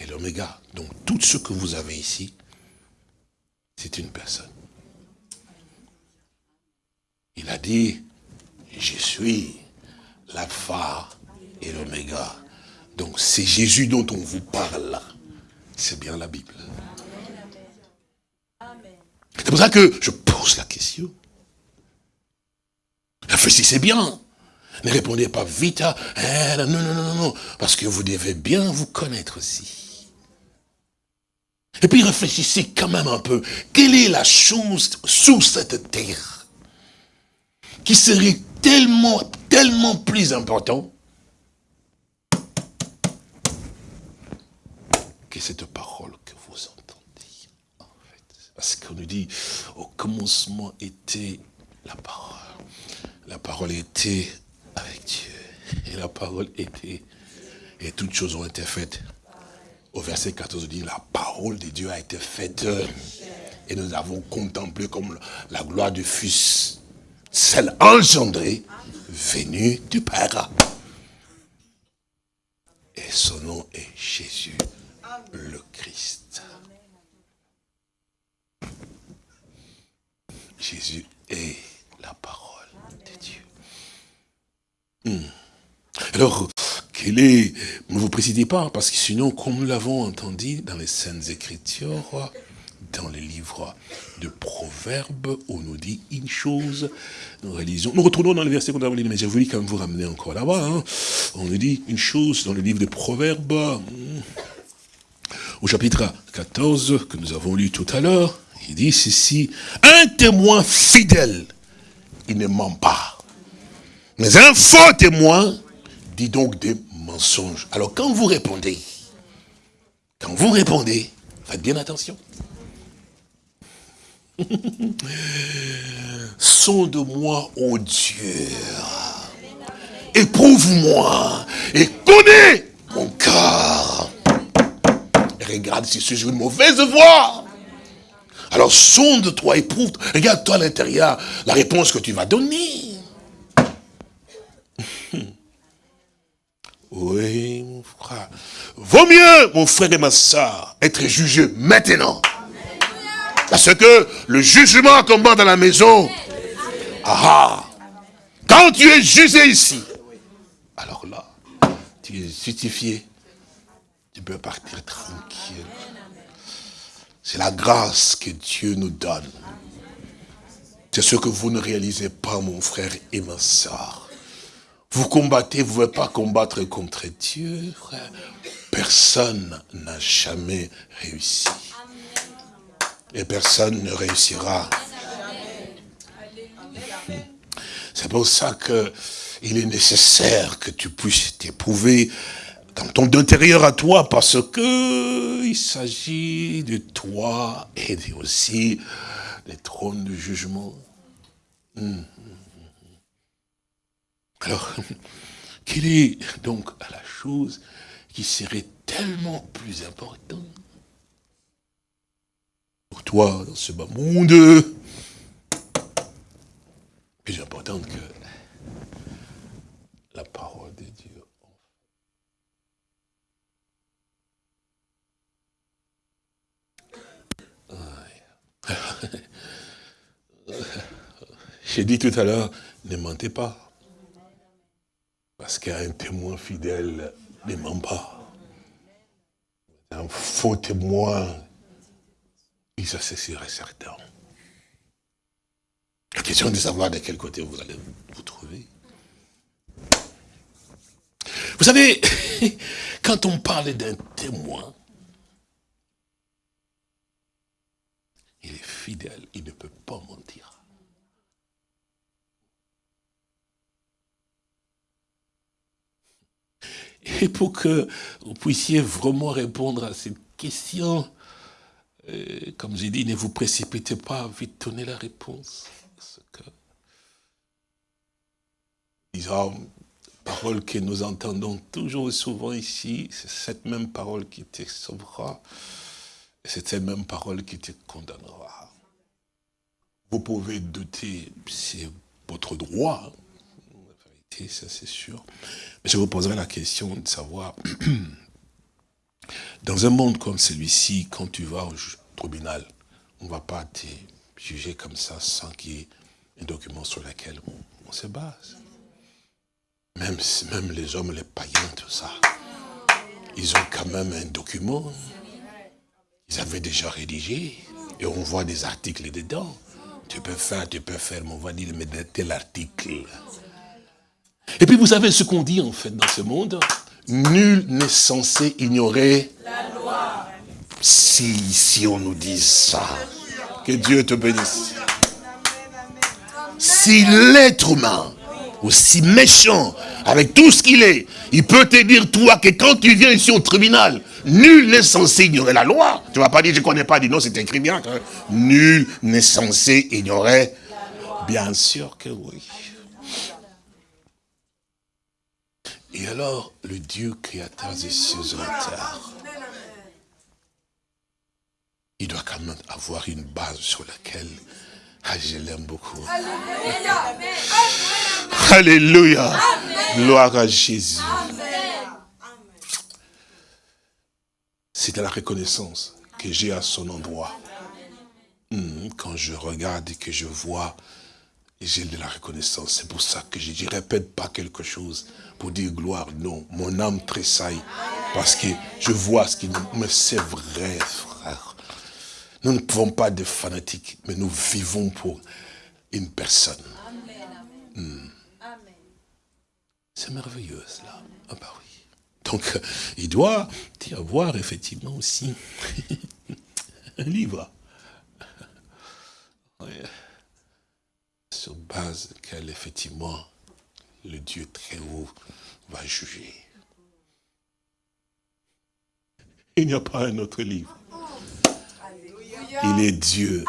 et l'oméga. Donc, tout ce que vous avez ici, c'est une personne. Il a dit, je suis l'alpha et l'oméga. Donc c'est Jésus dont on vous parle. C'est bien la Bible. C'est pour ça que je pose la question. Réfléchissez bien. Ne répondez pas vite à eh, non, non, non, non, parce que vous devez bien vous connaître aussi. Et puis réfléchissez quand même un peu. Quelle est la chose sous cette terre? Qui serait tellement, tellement plus important que cette parole que vous entendez. En fait. Parce qu'on nous dit, au commencement était la parole. La parole était avec Dieu. Et la parole était. Et toutes choses ont été faites. Au verset 14, on dit, la parole de Dieu a été faite. Et nous avons contemplé comme la gloire du Fils, celle engendrée, venue du Père. Et son nom est Jésus, le Christ. Jésus est la parole de Dieu. Hmm. Alors, quel est, ne vous précisez pas, parce que sinon, comme nous l'avons entendu dans les Saintes Écritures, dans les livres de Proverbes, on nous dit une chose, nous réalisons. Nous retournons dans le verset qu'on a lu, mais j'ai voulu quand même vous ramener encore là-bas. Hein. On nous dit une chose dans le livre de Proverbes, au chapitre 14, que nous avons lu tout à l'heure, il dit ceci, un témoin fidèle, il ne ment pas. Mais un faux témoin dit donc des mensonges. Alors quand vous répondez, quand vous répondez, faites bien attention. Sonde-moi, ô Dieu. Éprouve-moi et connais mon cœur. regarde si je suis une mauvaise voie. Alors sonde-toi, éprouve, regarde-toi à l'intérieur la réponse que tu vas donner. Oui, mon frère. Vaut mieux, mon frère et ma soeur, être jugé maintenant. Parce que le jugement combat dans la maison, ah, quand tu es jugé ici, alors là, tu es justifié, tu peux partir tranquille. C'est la grâce que Dieu nous donne. C'est ce que vous ne réalisez pas, mon frère et ma soeur. Vous combattez, vous ne pouvez pas combattre contre Dieu, frère. Personne n'a jamais réussi. Et personne ne réussira. C'est pour ça que il est nécessaire que tu puisses t'éprouver dans ton intérieur à toi, parce que il s'agit de toi et aussi des trônes de jugement. Hum. Alors, quelle est donc la chose qui serait tellement plus importante pour toi dans ce bas monde, plus importante que la parole de Dieu. J'ai dit tout à l'heure, ne mentez pas. Parce qu'un témoin fidèle ne ment pas. Un faux témoin, il s'associerait certain. La question est de savoir de quel côté vous allez vous trouver. Vous savez, quand on parle d'un témoin, il est fidèle, il ne peut pas mentir. Et pour que vous puissiez vraiment répondre à cette question, euh, comme j'ai dit, ne vous précipitez pas vite donner la réponse. Que, disons, parole que nous entendons toujours souvent ici, c'est cette même parole qui te sauvera, c'est cette même parole qui te condamnera. Vous pouvez douter, c'est votre droit, la vérité, ça c'est sûr. Je vous poserai la question de savoir, dans un monde comme celui-ci, quand tu vas au tribunal, on ne va pas te juger comme ça sans qu'il y ait un document sur lequel on, se base. Même, même les hommes, les païens, tout ça, ils ont quand même un document. Ils avaient déjà rédigé et on voit des articles dedans. Tu peux faire, tu peux faire, mais on va dire, mais tel article. Et puis vous savez ce qu'on dit en fait dans ce monde? Nul n'est censé ignorer la loi. Si, si on nous dit ça, que Dieu te bénisse. Si l'être humain, aussi méchant, avec tout ce qu'il est, il peut te dire, toi, que quand tu viens ici au tribunal, nul n'est censé ignorer la loi. Tu ne vas pas dire, je ne connais pas, dis non, c'est écrit bien. Nul n'est censé ignorer. Bien sûr que oui. Et alors, le Dieu créateur des cieux et de la terre, il doit quand même avoir une base sur laquelle ah, je l'aime beaucoup. Alléluia. Gloire à Jésus. C'est la reconnaissance que j'ai à son endroit. Hmm, quand je regarde et que je vois, j'ai de la reconnaissance. C'est pour ça que je ne répète pas quelque chose pour dire gloire. Non, mon âme tressaille parce que je vois ce qui me... c'est vrai, frère. Nous ne pouvons pas être fanatiques, mais nous vivons pour une personne. Hmm. C'est merveilleux cela. Ah bah oui. Donc, il doit y avoir effectivement aussi un livre. Sur base quel effectivement le Dieu très haut va juger. Il n'y a pas un autre livre. Il est Dieu.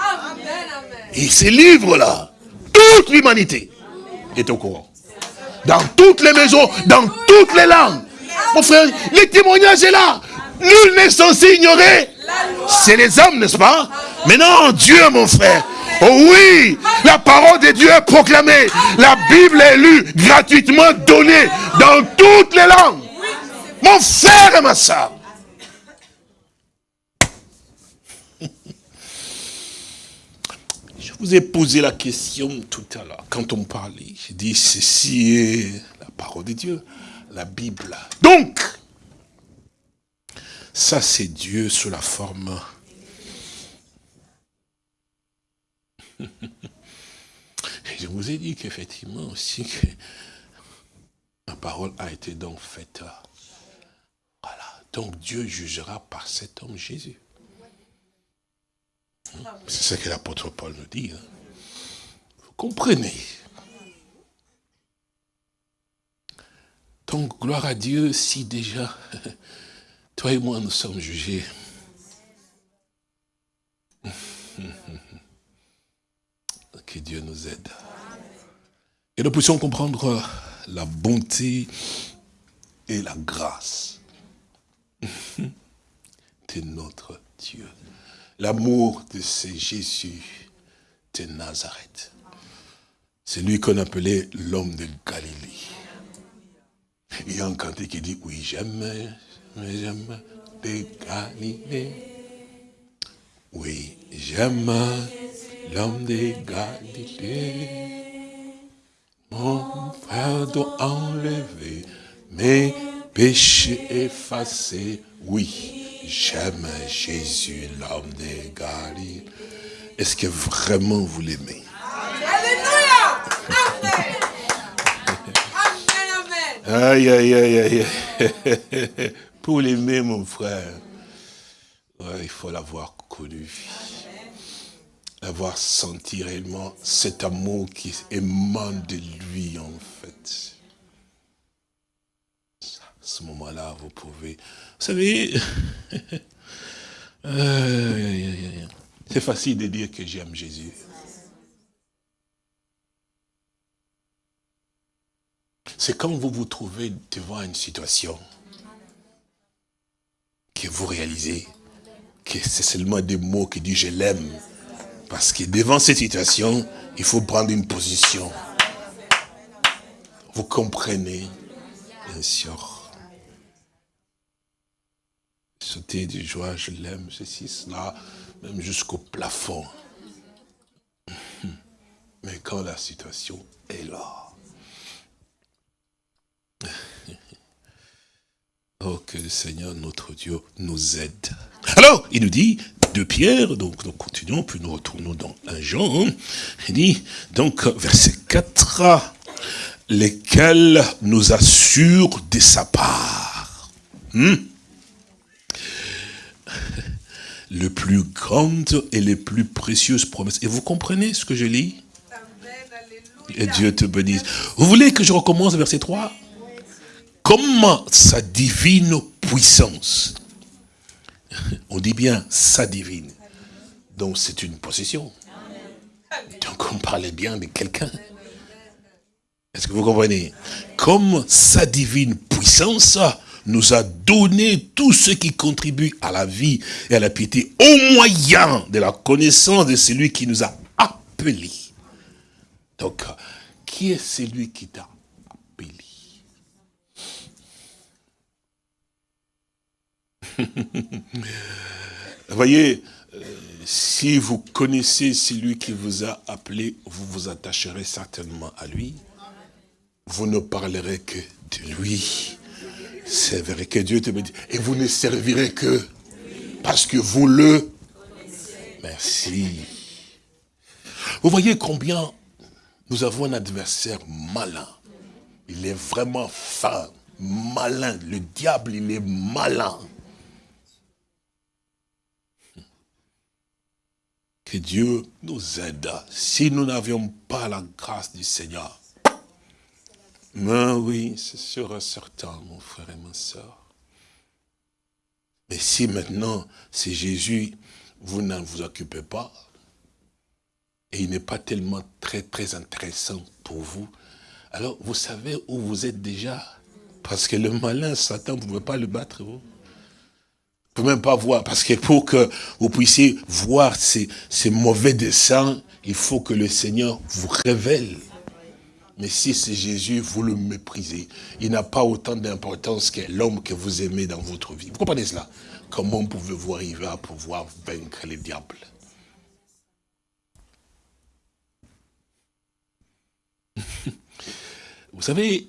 Et ces livres-là, toute l'humanité est au courant. Dans toutes les maisons, dans toutes les langues. Mon frère, les témoignages sont là. Nul n'est censé ignorer. C'est les hommes, n'est-ce pas? Mais non, Dieu, mon frère. Oh oui, la parole de Dieu est proclamée. La Bible est lue, gratuitement donnée dans toutes les langues. Mon frère et ma soeur. Je vous ai posé la question tout à l'heure, quand on parlait. J'ai dit, ceci est la parole de Dieu, la Bible. Donc, ça c'est Dieu sous la forme... Et je vous ai dit qu'effectivement aussi, que la parole a été donc faite. Voilà. Donc Dieu jugera par cet homme Jésus. C'est ce que l'apôtre Paul nous dit. Hein. Vous comprenez? Donc, gloire à Dieu si déjà, toi et moi, nous sommes jugés. Que Dieu nous aide. Et nous puissions comprendre la bonté et la grâce de notre Dieu. L'amour de ce Jésus de Nazareth. C'est lui qu'on appelait l'homme de Galilée. Il y a un cantique qui dit, oui, j'aime, j'aime de Galilée. Oui, j'aime l'homme de Galilée. Mon frère doit enlever mes péchés effacés. Oui, J'aime Jésus, l'homme des Galilées. Est-ce que vraiment vous l'aimez? Alléluia Amen. Aïe, aïe, aïe, aïe. Pour l'aimer, mon frère, il faut l'avoir connu. L'avoir senti réellement cet amour qui émane de lui, en fait. À ce moment-là, vous pouvez vous savez, euh, c'est facile de dire que j'aime Jésus. C'est quand vous vous trouvez devant une situation que vous réalisez que c'est seulement des mots qui disent je l'aime. Parce que devant cette situation, il faut prendre une position. Vous comprenez, bien sûr sauter de joie, je l'aime, ceci, cela, même jusqu'au plafond. Mais quand la situation est là, oh que le Seigneur notre Dieu nous aide. Alors, il nous dit, de Pierre, donc nous continuons, puis nous retournons dans un Jean, il dit, donc verset 4, lesquels nous assurent de sa part. Hmm? le plus grande et les plus précieuses promesses. Et vous comprenez ce que je lis? Et Dieu te bénisse. Vous voulez que je recommence verset 3 Comment sa divine puissance, on dit bien sa divine, donc c'est une possession. Donc on parlait bien de quelqu'un. Est-ce que vous comprenez? Comme sa divine puissance nous a donné tout ce qui contribue à la vie et à la piété au moyen de la connaissance de celui qui nous a appelés. Donc, qui est celui qui t'a appelé Voyez, euh, si vous connaissez celui qui vous a appelé, vous vous attacherez certainement à lui. Vous ne parlerez que de lui. C'est vrai que Dieu te dit. Et vous ne servirez que parce que vous le... Merci. Vous voyez combien nous avons un adversaire malin. Il est vraiment fin, malin. Le diable, il est malin. Dieu nous aide. Si nous n'avions pas la grâce du Seigneur, mais oui, c'est sûr et certain, mon frère et ma soeur. Mais si maintenant, c'est Jésus, vous n'en vous occupez pas, et il n'est pas tellement très, très intéressant pour vous, alors vous savez où vous êtes déjà? Parce que le malin, Satan, vous ne pouvez pas le battre, vous. Vous ne pouvez même pas voir, parce que pour que vous puissiez voir ces, ces mauvais desseins, il faut que le Seigneur vous révèle. Mais si c'est Jésus, vous le méprisez. Il n'a pas autant d'importance que l'homme que vous aimez dans votre vie. Vous comprenez cela? Comment pouvez-vous arriver à pouvoir vaincre les diables? Vous savez,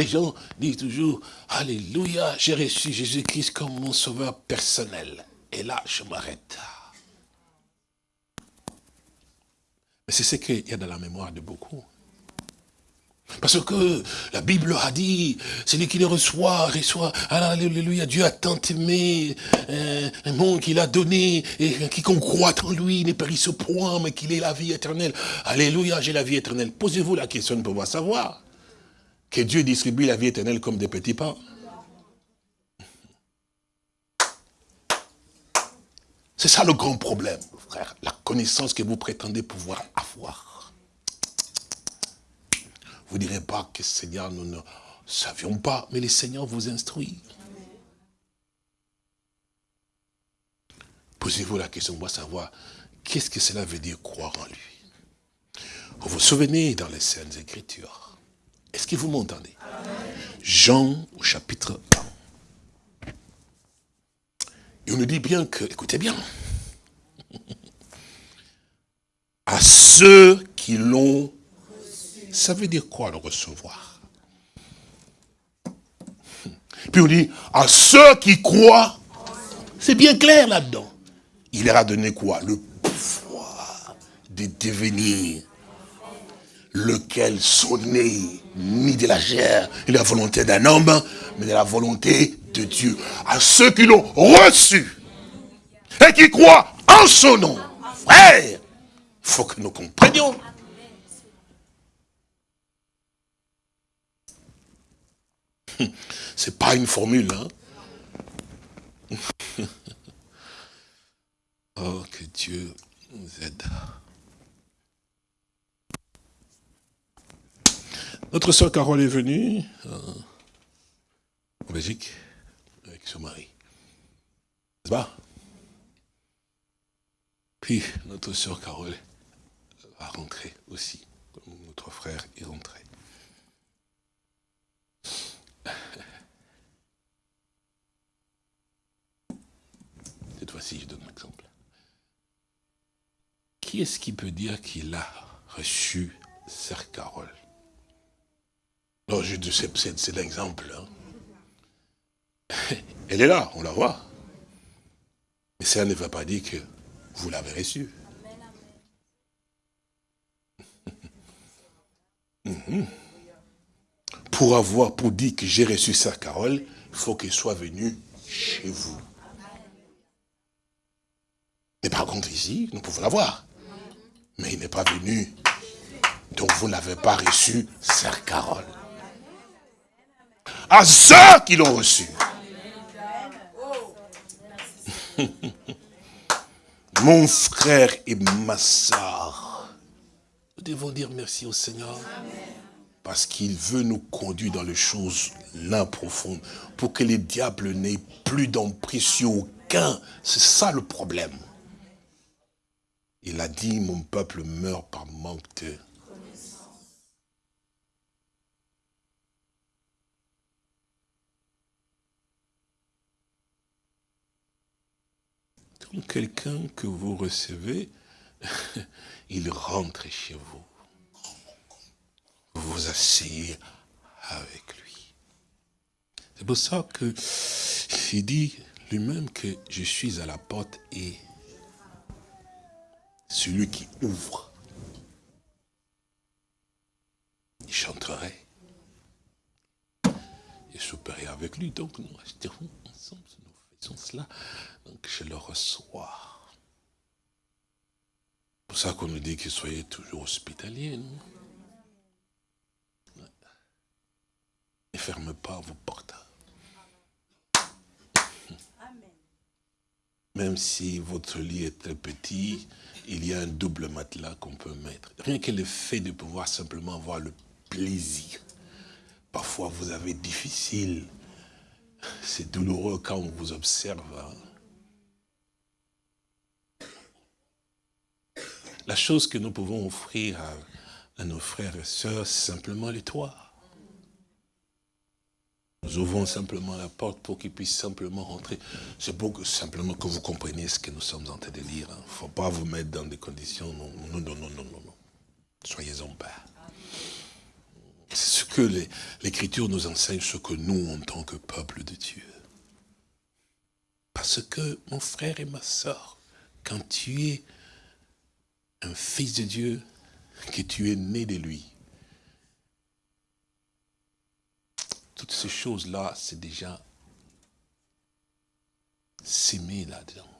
les gens disent toujours, Alléluia, j'ai reçu Jésus-Christ comme mon sauveur personnel. Et là, je m'arrête. Mais c'est ce qu'il y a dans la mémoire de beaucoup. Parce que la Bible a dit, celui qui le reçoit, reçoit, alléluia, Dieu a tant aimé euh, un monde qu'il a donné, et quiconque croit en lui ne périsse point, mais qu'il ait la vie éternelle. Alléluia, j'ai la vie éternelle. Posez-vous la question de pouvoir savoir que Dieu distribue la vie éternelle comme des petits pains. C'est ça le grand problème, frère, la connaissance que vous prétendez pouvoir avoir. Vous ne direz pas que Seigneur, nous ne savions pas, mais le Seigneur vous instruit. Posez-vous la question, moi savoir, qu'est-ce que cela veut dire croire en lui? Vous vous souvenez dans les Saintes Écritures Est-ce que vous m'entendez? Jean au chapitre 1. Et on nous dit bien que, écoutez bien, à ceux qui l'ont ça veut dire quoi le recevoir? Puis on dit, à ceux qui croient, c'est bien clair là-dedans. Il leur a donné quoi? Le pouvoir de devenir lequel sonnait ni de la chair ni de la volonté d'un homme, mais de la volonté de Dieu. À ceux qui l'ont reçu et qui croient en son nom. Frère, il faut que nous comprenions C'est pas une formule, hein Oh, que Dieu nous aide. Notre soeur Carole est venue euh, en Belgique avec son mari. N'est-ce pas? Puis notre soeur Carole va rentrer aussi, notre frère est rentré. Cette fois-ci, je donne un exemple. Qui est-ce qui peut dire qu'il a reçu Sœur Carole? Non, c'est l'exemple. Hein. Elle est là, on la voit. Mais ça ne veut pas dire que vous l'avez reçue. Mhm pour avoir, pour dire que j'ai reçu sa Carole, il faut qu'il soit venu chez vous. Mais par contre, ici, nous pouvons l'avoir. Mais il n'est pas venu. Donc vous n'avez pas reçu Sœur Carole. À ceux qui l'ont reçu. Mon frère et ma soeur, nous devons dire merci au Seigneur. Parce qu'il veut nous conduire dans les choses là profondes, pour que les diables n'aient plus d'emprise sur aucun. C'est ça le problème. Il a dit, mon peuple meurt par manque de quelqu'un que vous recevez, il rentre chez vous. Vous vous asseyez avec lui. C'est pour ça que il dit lui-même que je suis à la porte et celui qui ouvre, il chanterait. Et souperait avec lui. Donc nous resterons Donc je le reçois. C'est pour ça qu'on nous dit que soyez toujours hospitaliers. Ne fermez pas vos portes. Même si votre lit est très petit, il y a un double matelas qu'on peut mettre. Rien que le fait de pouvoir simplement avoir le plaisir. Parfois, vous avez difficile. C'est douloureux quand on vous observe. Hein. La chose que nous pouvons offrir à, nos frères et sœurs, c'est simplement les toits. Nous ouvrons simplement la porte pour qu'ils puissent simplement rentrer. C'est pour que simplement que vous compreniez ce que nous sommes en train de lire. Il hein. ne faut pas vous mettre dans des conditions. Non, non, non, non, non, non. Soyez en paix. C'est ce que l'Écriture nous enseigne, ce que nous, en tant que peuple de Dieu. Parce que, mon frère et ma soeur, quand tu es un fils de Dieu, que tu es né de lui. Toutes ces choses-là, c'est déjà s'aimer là-dedans.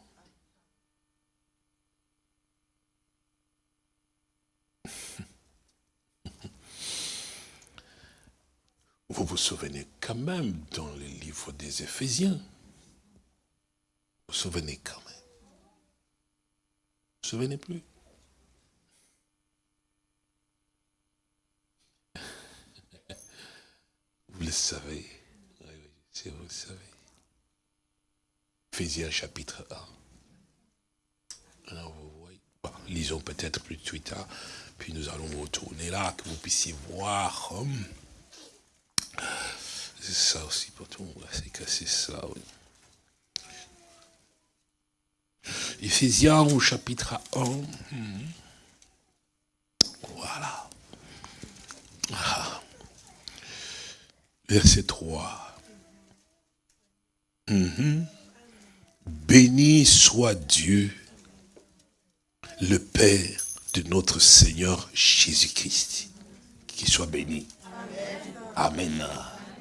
Vous vous souvenez quand même dans le livre des Éphésiens? Vous vous souvenez quand même? Vous vous souvenez plus? Vous le savez. Oui, oui, vous le savez. Éphésiens chapitre 1. Alors vous voyez, lisons peut-être plus de tard, puis nous allons retourner là, que vous puissiez voir. Hum. C'est ça aussi pour tout le monde, c'est c'est ça, oui. Éphésiens au chapitre 1. Hum. Voilà. Ah. Verset 3. Mhm. Béni soit Dieu, le Père de notre Seigneur Jésus-Christ. Qu'il soit béni. Amen.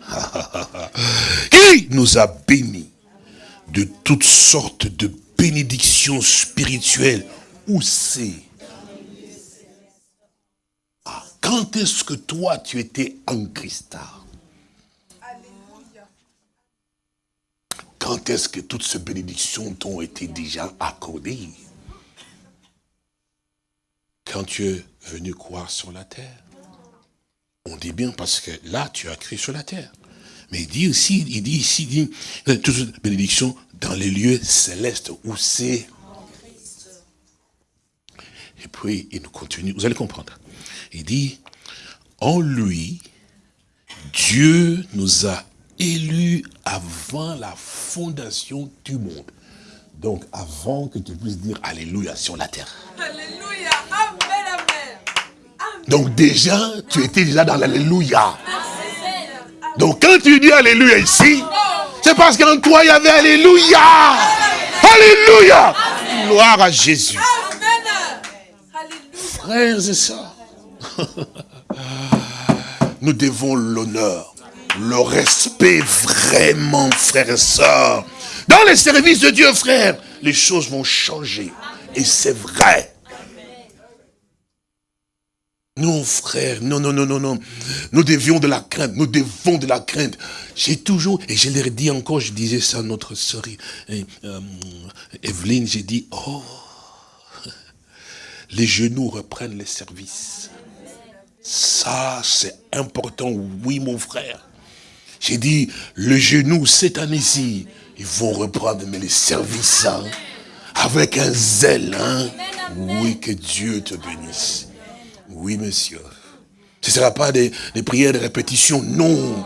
Qui nous a bénis de toutes sortes de bénédictions spirituelles? Où c'est? Ah, Quand est-ce que toi tu étais en Christ? Quand est-ce que toutes ces bénédictions t'ont été déjà accordées? Quand tu es venu croire sur la terre. On dit bien parce que là, tu as cru sur la terre. Mais il dit aussi, il dit ici, il dit, toutes ces bénédictions dans les lieux célestes où c'est. Et puis, il nous continue, vous allez comprendre. Il dit, en lui, Dieu nous a élu avant la fondation du monde. Donc, avant que tu puisses dire Alléluia sur la terre. Alléluia, Amen, Amen. Donc déjà, tu étais déjà dans l'Alléluia. Donc quand tu dis Alléluia ici, c'est parce qu'en toi il y avait Alléluia. Alléluia. Gloire à Jésus. Frères et sœurs, nous devons l'honneur le respect vraiment, frères et sœurs. Dans les services de Dieu, frère, les choses vont changer. Et c'est vrai. Non, frère, non, non, non, non, non. Nous devions de la crainte, nous devons de la crainte. J'ai toujours, et je l'ai dit encore, je disais ça à notre sœur euh, Evelyne, j'ai dit, oh, les genoux reprennent les services. Ça, c'est important, oui, mon frère. J'ai dit, le genou, cette année-ci, ils vont reprendre mais les services hein, avec un zèle. Hein. Oui, que Dieu te bénisse. Oui, monsieur. Ce ne sera pas des, prières de répétition, non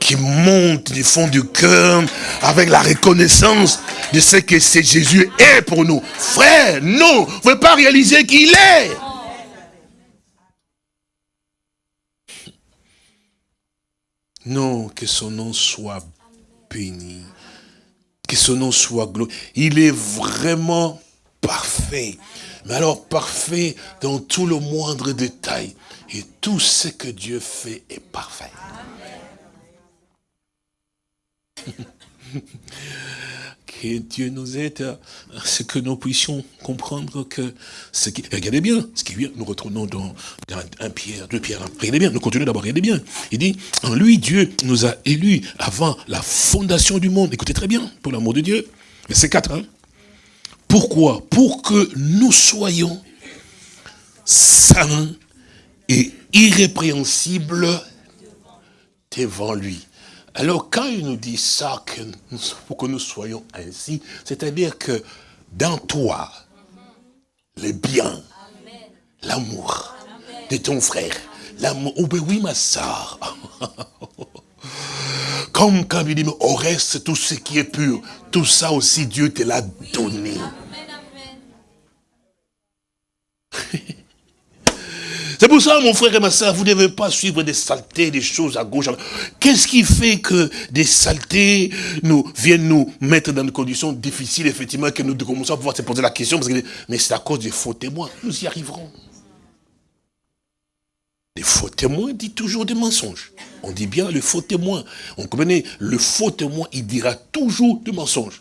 qui montent du fond du cœur avec la reconnaissance de ce que c'est Jésus est pour nous. Frère, non, vous ne pouvez pas réaliser qu'il est. Non, que son nom soit béni. Que son nom soit glorifié. Il est vraiment parfait. Mais alors parfait dans tout le moindre détail. Et tout ce que Dieu fait est parfait. que Dieu nous aide à ce que nous puissions comprendre que ce qui... Regardez bien, ce qui vient, nous retournons dans, un Pierre, deux Pierre. Regardez bien, nous continuons d'abord, regardez bien. Il dit, en lui, Dieu nous a élus avant la fondation du monde. Écoutez très bien, pour l'amour de Dieu. c'est 4, hein. Pourquoi? Pour que nous soyons saints et irrépréhensibles devant lui. Alors quand il nous dit ça, que pour que nous soyons ainsi, c'est-à-dire que dans toi, le bien, l'amour de ton frère, l'amour, oh ben oui ma soeur, comme quand il dit, au reste, tout ce qui est pur, tout ça aussi Dieu te l'a donné. C'est pour ça, mon frère et ma soeur, vous ne devez pas suivre des saletés, des choses à gauche. Qu'est-ce qui fait que des saletés nous viennent nous mettre dans des conditions difficiles, effectivement, que nous commençons à pouvoir se poser la question, parce que, mais c'est à cause des faux témoins. Nous y arriverons. Les faux témoins disent toujours des mensonges. On dit bien le faux témoin. On connaît le faux témoin, il dira toujours des mensonges.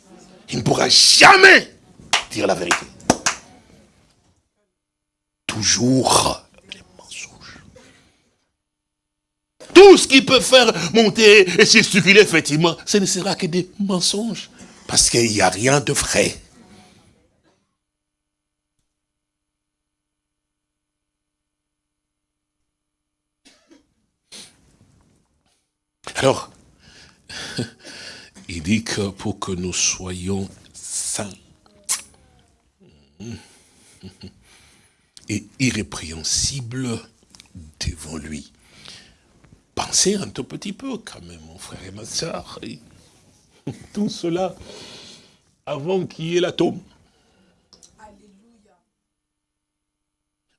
Il ne pourra jamais dire la vérité. Toujours Tout ce qui peut faire monter et circuler, effectivement, ce ne sera que des mensonges. Parce qu'il n'y a rien de vrai. Alors, il dit que pour que nous soyons saints et irrépréhensibles devant lui. Pensez un tout petit peu quand même, mon frère et ma soeur. Tout cela avant qu'il y ait l'atome.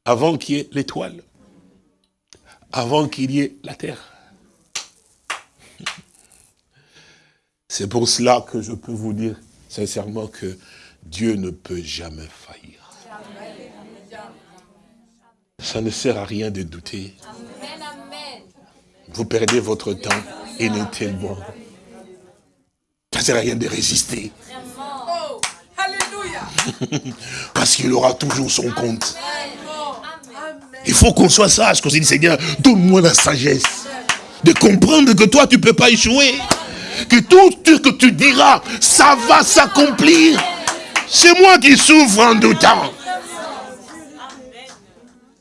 Avant qu'il y ait l'étoile. Avant qu'il y ait la terre. C'est pour cela que je peux vous dire sincèrement que Dieu ne peut jamais faillir. Ça ne sert à rien de douter vous perdez votre temps inutilement. Ça ne sert à rien de résister. Parce qu'il aura toujours son compte. Il faut qu'on soit sage, qu'on se dise, Seigneur, donne-moi la sagesse de comprendre que toi, tu ne peux pas échouer. Que tout ce que tu diras, ça va s'accomplir. C'est moi qui souffre en doutant.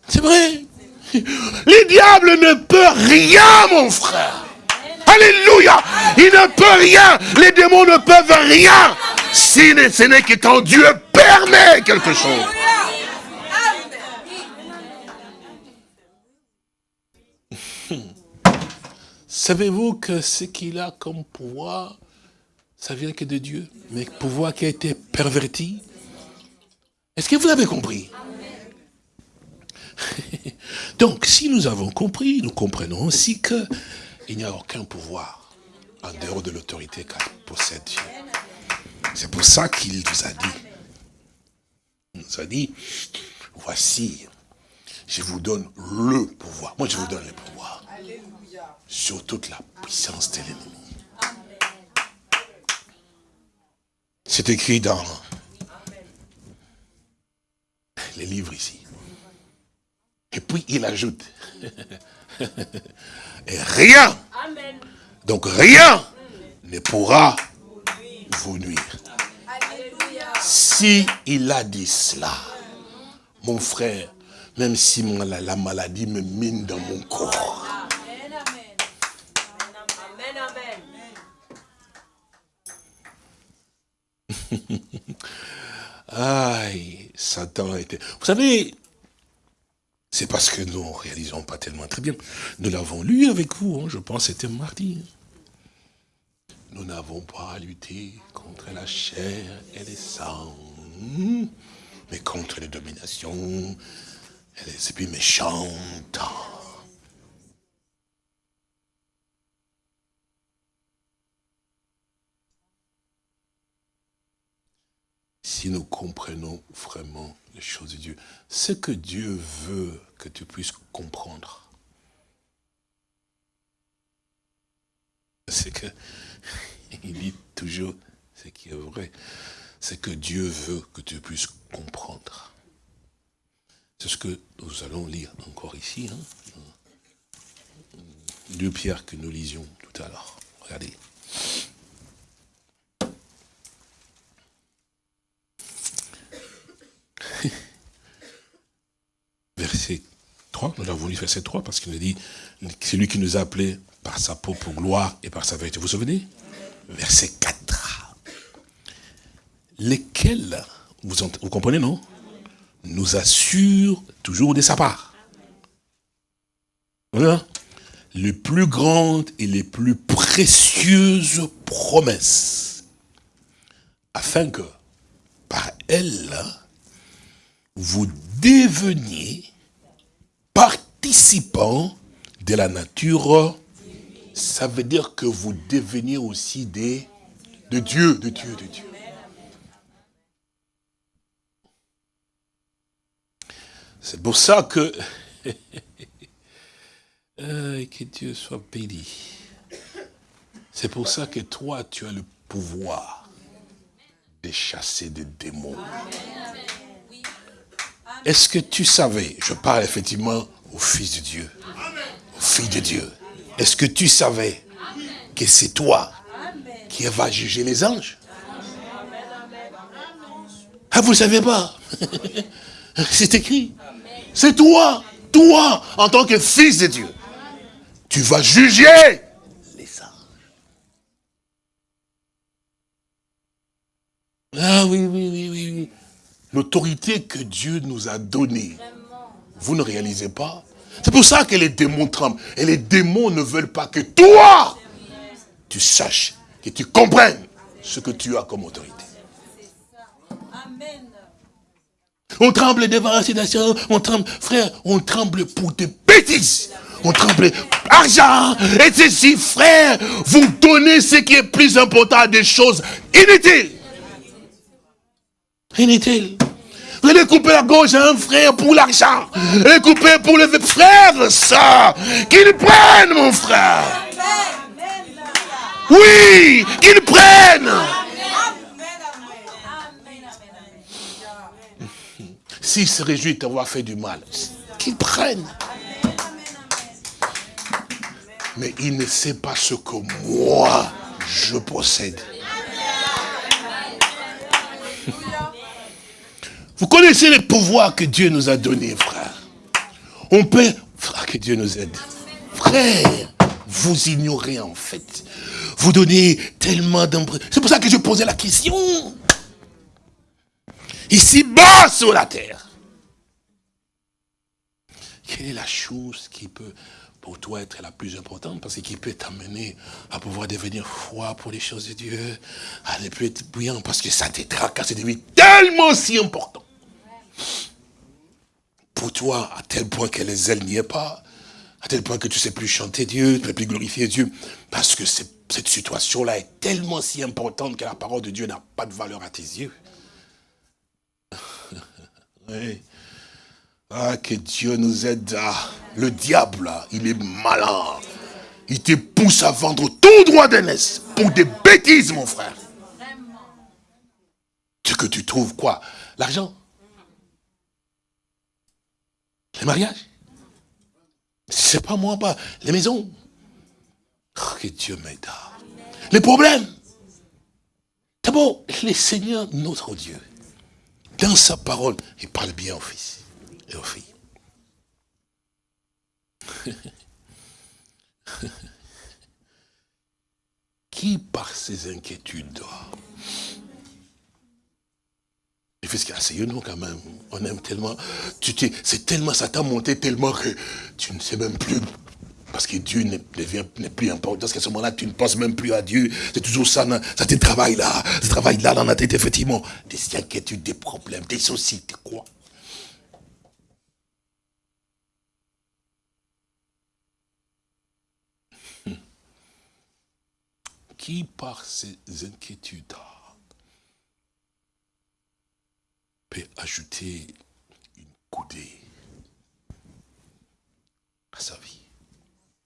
C'est vrai. Le diable ne peut rien, mon frère. Alléluia. Il ne peut rien. Les démons ne peuvent rien. Si ce n'est que quand Dieu permet quelque chose. Savez-vous que ce qu'il a comme pouvoir, ça vient que de Dieu, mais pouvoir qui a été perverti? Est-ce que vous avez compris? Donc, si nous avons compris, nous comprenons aussi qu'il n'y a aucun pouvoir en dehors de l'autorité qu'a possède Dieu. C'est pour ça qu'il nous a dit, il nous a dit, voici, je vous donne le pouvoir. Moi, je vous donne le pouvoir sur toute la puissance de l'ennemi. C'est écrit dans les livres ici. Et puis il ajoute, et rien, donc rien ne pourra vous nuire. Si il a dit cela, mon frère, même si la, la maladie me mine dans mon corps. Aïe, Satan été... Vous savez, c'est parce que nous ne réalisons pas tellement très bien. Nous l'avons lu avec vous, hein, je pense c'était mardi. Nous n'avons pas à lutter contre la chair et les sangs, mais contre les dominations et les esprits méchantes. Nous comprenons vraiment les choses de Dieu, ce que Dieu veut que tu puisses comprendre, c'est que, il dit toujours ce qui est vrai, c'est que Dieu veut que tu puisses comprendre. C'est ce que nous allons lire encore ici, hein, deux pierres que nous lisions tout à l'heure. Regardez. verset 3, nous avons lu verset 3 parce qu'il nous dit, c'est lui qui nous a appelés par sa peau pour gloire et par sa vérité. Vous vous souvenez? Verset 4. Lesquels, vous, comprenez, non? Nous assure toujours de sa part. Voilà. Les plus grandes et les plus précieuses promesses. Afin que, par elles, vous deveniez participants de la nature, ça veut dire que vous deveniez aussi des de Dieu, de Dieu, de Dieu. C'est pour ça que euh, que Dieu soit béni. C'est pour ça que toi, tu as le pouvoir de chasser des démons. Est-ce que tu savais, je parle effectivement au Fils de Dieu, au Fils de Dieu, est-ce que tu savais que c'est toi qui vas juger les anges? Ah, vous ne savez pas? C'est écrit. C'est toi, toi, en tant que Fils de Dieu. Tu vas juger les anges. Ah oui, oui, oui, oui, oui l'autorité que Dieu nous a donnée, vous ne réalisez pas? C'est pour ça que les démons tremblent. Et les démons ne veulent pas que toi, tu saches, que tu comprennes ce que tu as comme autorité. On tremble devant la situation, on tremble, frère, on tremble pour des bêtises. On tremble, argent, et ceci, frère, vous donnez ce qui est plus important à des choses inutiles. Inutile. Allez couper la gauche un frère pour l'argent. Et couper pour le frère, ça. Qu'il prenne, mon frère. Oui, qu'il prenne. S'il se réjouit d'avoir fait du mal, qu'il prenne. Mais il ne sait pas ce que moi, je possède. Vous connaissez les pouvoirs que Dieu nous a donnés, frère. On peut... Frère, que Dieu nous aide. Frère, vous ignorez en fait. Vous donnez tellement d'impression. C'est pour ça que je posais la question. Ici bas sur la terre. Quelle est la chose qui peut pour toi être la plus importante? Parce qu'il peut t'amener à pouvoir devenir froid pour les choses de Dieu, à ne plus être bouillant parce que ça te tracasse, c'est devenu tellement si important. Pour toi, à tel point que les ailes n'y est pas, à tel point que tu ne sais plus chanter Dieu, tu ne sais plus glorifier Dieu, parce que cette situation-là est tellement si importante que la parole de Dieu n'a pas de valeur à tes yeux. Ah, que Dieu nous aide. le diable, il est malin. Il te pousse à vendre tout droit d'aînesse pour des bêtises, mon frère. Ce que tu trouves quoi? L'argent? Les mariages. C'est pas moi, pas. Les maisons. Oh, que Dieu m'aide. Les problèmes. D'abord, le Seigneur, notre Dieu, dans sa parole, il parle bien aux fils et aux filles. Qui par ses inquiétudes et fait ce qu'il y a nous quand même. On aime tellement. C'est tellement, ça t'a monté tellement que tu ne sais même plus. Parce que Dieu n'est plus important. Parce qu'à ce moment-là, tu ne penses même plus à Dieu. C'est toujours ça, ça te travaille là. Ça travaille là dans la tête, effectivement. Des inquiétudes, des problèmes, des soucis, des quoi. Qui par ces inquiétudes ajouter une coudée à sa vie.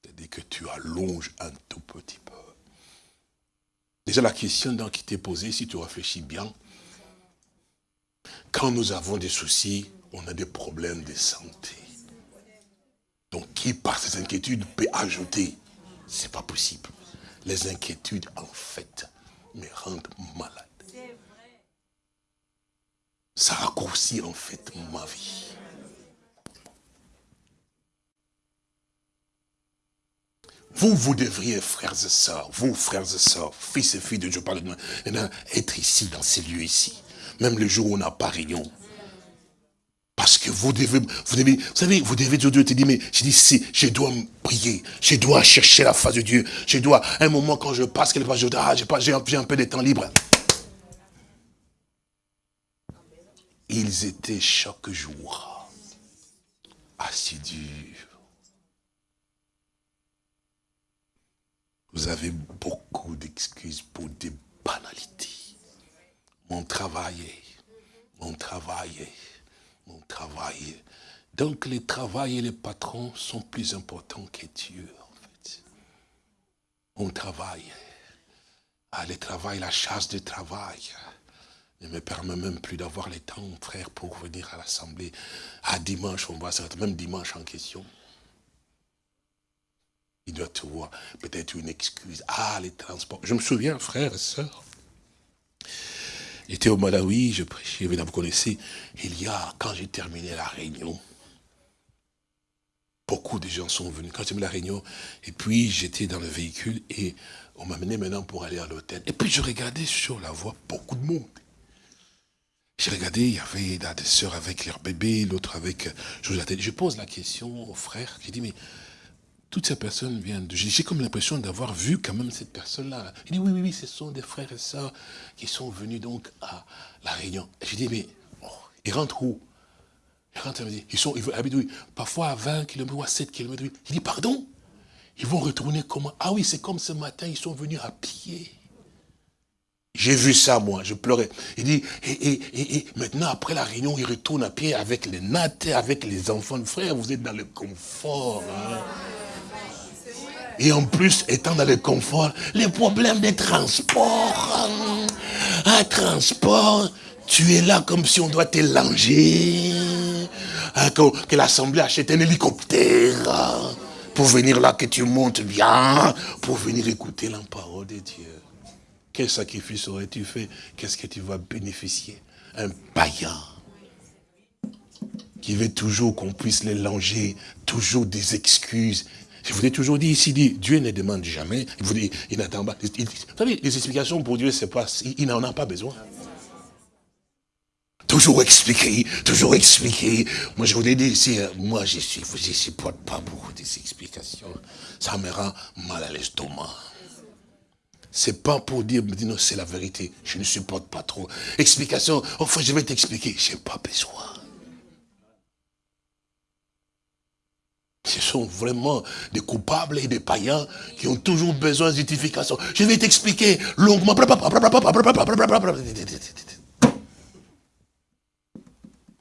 C'est-à-dire que tu allonges un tout petit peu. Déjà la question qui t'est posée, si tu réfléchis bien, quand nous avons des soucis, on a des problèmes de santé. Donc qui par ces inquiétudes peut ajouter? C'est pas possible. Les inquiétudes, en fait, me rendent malade ça raccourcit en fait ma vie. Vous, vous devriez, frères et sœurs, vous, frères et sœurs, fils et filles de Dieu, de moi, être ici, dans ces lieux ici. Même le jour où on n'a pas réunion. Parce que vous devez, vous devez, vous savez, vous devez, Dieu te dit, mais je dis, si, je dois prier, je dois chercher la face de Dieu, je dois, un moment quand je passe quelque part, je dis, ah, j'ai un peu de temps libre. Ils étaient chaque jour assidus. Vous avez beaucoup d'excuses pour des banalités. Mon travail, mon travail, mon travail. Donc les travail et les patrons sont plus importants que Dieu, en fait. Mon travail. Ah, le travail, la chasse de travail ne me permet même plus d'avoir le temps, frère, pour venir à l'Assemblée. À dimanche, on va se même dimanche en question. Il doit trouver peut-être une excuse. Ah, les transports. Je me souviens, frère et sœur, j'étais au Malawi, je prêchais, vous connaissez, il y a, quand j'ai terminé la réunion, beaucoup de gens sont venus. Quand j'ai terminé la réunion, et puis j'étais dans le véhicule et on m'a mené maintenant pour aller à l'hôtel. Et puis je regardais sur la voie beaucoup de monde. J'ai regardé, il y avait des sœurs avec leur bébé, l'autre avec... Je pose la question aux frères, j'ai dit, mais toutes ces personnes viennent de... J'ai comme l'impression d'avoir vu quand même cette personne-là. Il dit, oui, oui, oui, ce sont des frères et sœurs qui sont venus donc à la Réunion. J'ai dit, mais oh, ils rentrent où? Ils rentrent, ils sont, ils habitent, parfois à 20 km ou à 7 km. Il dit, pardon? Ils vont retourner comment? Ah oui, c'est comme ce matin, ils sont venus à pied. J'ai vu ça, moi, je pleurais. Il dit, et, maintenant, après la réunion, il retourne à pied avec les nattes, avec les enfants. Frère, vous êtes dans le confort. Hein. Et en plus, étant dans le confort, les problèmes des transports. Hein. Un transport, tu es là comme si on doit te langer. Hein, que, l'Assemblée achète un hélicoptère pour venir là, que tu montes bien, pour venir écouter la parole de Dieu. Quel sacrifice aurais-tu fait? Qu'est-ce que tu vas bénéficier? Un païen qui veut toujours qu'on puisse les langer, toujours des excuses. Je vous ai toujours dit ici, Dieu ne demande jamais, il, vous dit, il n'attend pas. vous savez, les explications pour Dieu, c'est pas, il, n'en a pas besoin. Toujours expliquer, toujours expliquer. Moi, je vous l'ai dit ici, hein, moi, je ne supporte pas beaucoup des explications. Ça me rend mal à l'estomac. C'est pas pour dire, non, c'est la vérité. Je ne supporte pas trop. Explication, enfin, je vais t'expliquer. Je n'ai pas besoin. Ce sont vraiment des coupables et des païens qui ont toujours besoin de justification. Je vais t'expliquer longuement.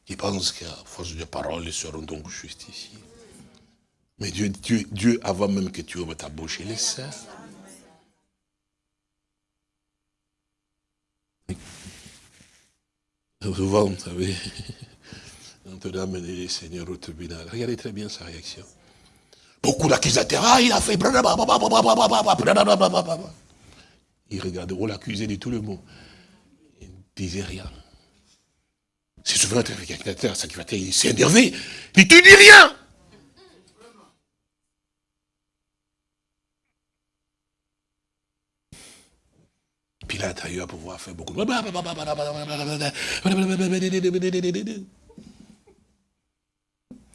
Ils pensent qu'à force de paroles, ils seront donc justifiés. Mais Dieu, Dieu, Dieu, avant même que tu ouvres ta bouche, il les sert. Souvent, vous savez, on te donne les seigneurs au tribunal. Regardez très bien sa réaction. Beaucoup d'accusateurs, ah, il a fait... Il regardait, on l'accusait de tout le monde. Il ne disait rien. C'est souvent un sacrificateur, il s'est énervé. Il dit, tu dis rien qu'il a intérieur à pouvoir faire beaucoup de...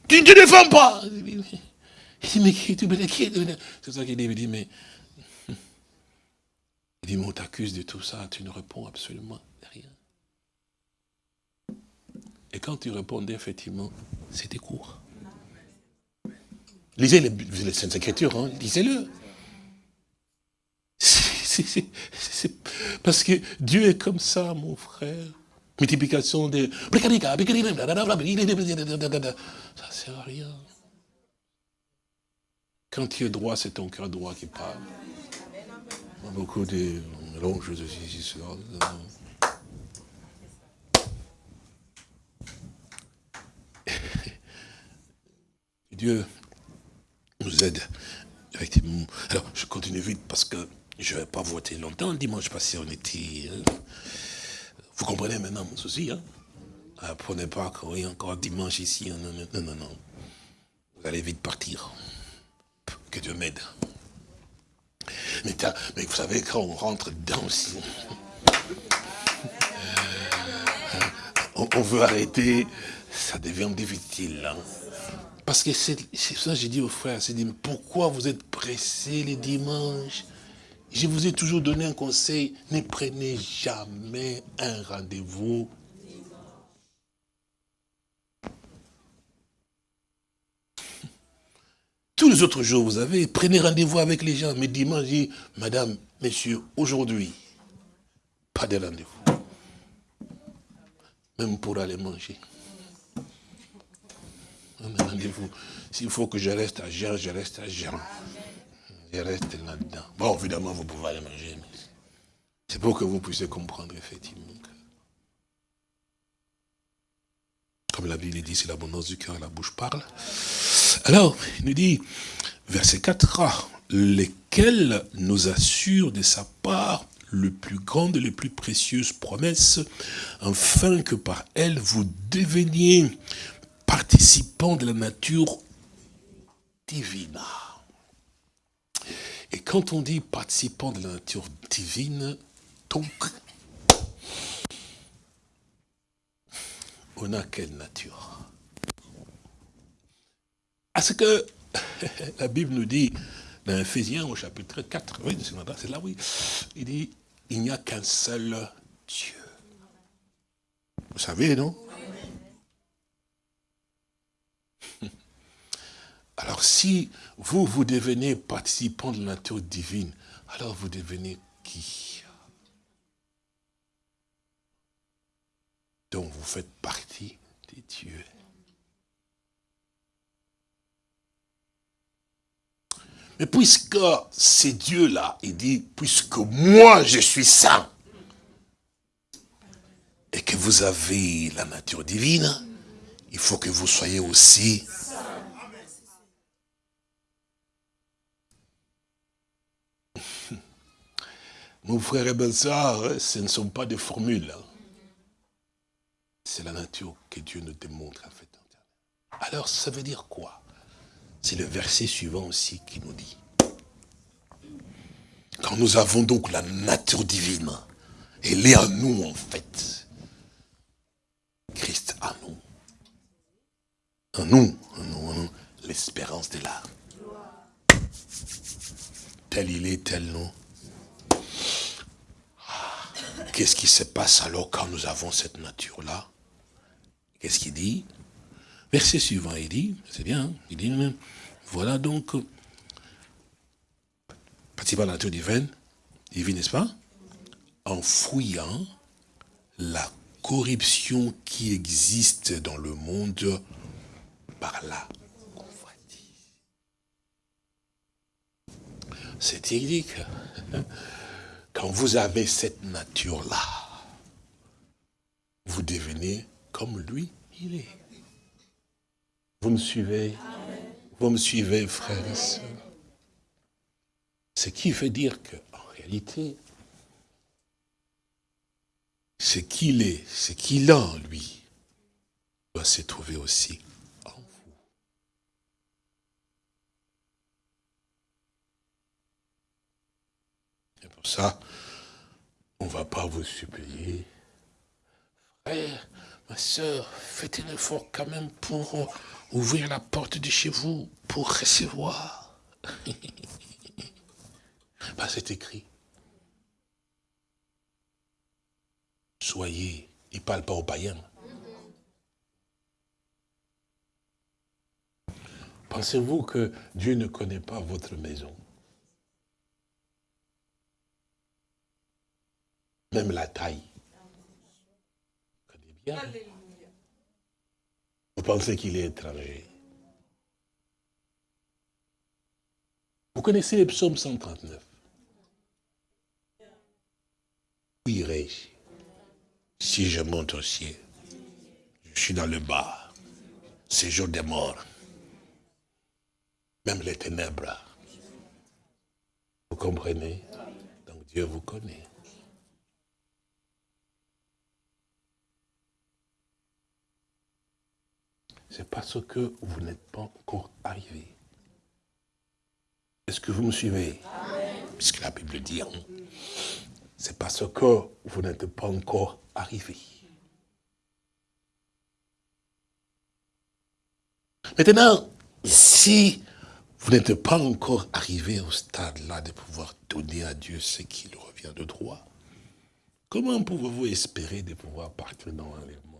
Tu ne te défends pas Il dit, mais qui C'est ça qu'il dit, il dit, mais... Il dit, mais on t'accuse de tout ça, tu ne réponds absolument rien. Et quand tu répondais, effectivement, c'était court. Lisez les, les Saintes Écritures, hein, lisez-le. Parce que Dieu est comme ça, mon frère. Multiplication des... Ça sert à rien. Quand tu es droit, c'est ton cœur droit qui parle. Beaucoup de de ceci, cela. Dieu nous aide, effectivement. Alors, je continue vite parce que je ne vais pas voter longtemps. Dimanche passé, on était... Euh, vous comprenez maintenant mon souci, hein Prenez pas y a encore dimanche ici. Hein, non, non, non, non. Vous allez vite partir. Que Dieu m'aide. Mais, vous savez, quand on rentre dedans aussi, euh, on, veut arrêter, ça devient difficile. Hein. Parce que c'est ça que j'ai dit aux frères, c'est dit, pourquoi vous êtes pressés les dimanches? Je vous ai toujours donné un conseil, ne prenez jamais un rendez-vous. Tous les autres jours, vous avez, prenez rendez-vous avec les gens, mais dimanche, dit, madame, monsieur, aujourd'hui, pas de rendez-vous. Même pour aller manger rendez-vous. S'il faut que je reste à Jean, je reste à Jean. Je reste là-dedans. Bon, évidemment, vous pouvez aller manger. C'est pour que vous puissiez comprendre, effectivement. Comme la Bible dit, c'est l'abondance du cœur, la bouche parle. Alors, il nous dit, verset 4, lesquels nous assurent de sa part le plus grande et les plus précieuses promesses, afin que par elles vous deveniez participant de la nature divine. Et quand on dit participant de la nature divine, donc, on a quelle nature? Parce que la Bible nous dit, dans Ephésiens au chapitre 4, oui, c'est là, oui, il dit, il n'y a qu'un seul Dieu. Vous savez, non? Alors si vous, vous devenez participant de la nature divine, alors vous devenez qui? Donc vous faites partie des dieux. Mais puisque c'est Dieu-là, il dit, puisque moi je suis saint, et que vous avez la nature divine, il faut que vous soyez aussi Mon frère et belles sœurs, ce ne sont pas des formules. Hein. C'est la nature que Dieu nous démontre en fait. Alors ça veut dire quoi? C'est le verset suivant aussi qui nous dit. Quand nous avons donc la nature divine, elle est en nous en fait. Christ en nous. En nous, en nous, en nous, l'espérance de l'âme. Tel il est, tel non Qu'est-ce qui se passe alors quand nous avons cette nature-là? Qu'est-ce qu'il dit? Verset suivant, il dit, c'est bien, hein, il dit, voilà donc, participant à la nature divine, divine, n'est-ce pas? En fouillant la corruption qui existe dans le monde par convoitise. C'est idyllique. Quand vous avez cette nature-là, vous devenez comme lui, il est. Vous me suivez? Vous me suivez, frères et sœurs Ce qui veut dire qu'en réalité, ce qu'il est, ce qu'il a en lui, doit se trouver aussi en vous. Et ça, On ne va pas vous supplier. Frère, ma soeur, faites un effort quand même pour ouvrir la porte de chez vous, pour recevoir. bah, c'est écrit. Soyez, il ne parle pas aux païens. Pensez-vous que Dieu ne connaît pas votre maison? Même la taille. Vous pensez qu'il est étranger. Vous connaissez les psaumes 139 Où irai-je si je monte au ciel Je suis dans le bas, séjour des morts même les ténèbres. Vous comprenez? Donc Dieu vous connaît. C'est parce que vous n'êtes pas encore arrivé. Est-ce que vous me suivez? Puisque la Bible dit, hein, c'est parce que vous n'êtes pas encore arrivé. Maintenant, si vous n'êtes pas encore arrivé au stade-là de pouvoir donner à Dieu ce qui lui revient de droit. Comment pouvez-vous espérer de pouvoir partir dans l'enlèvement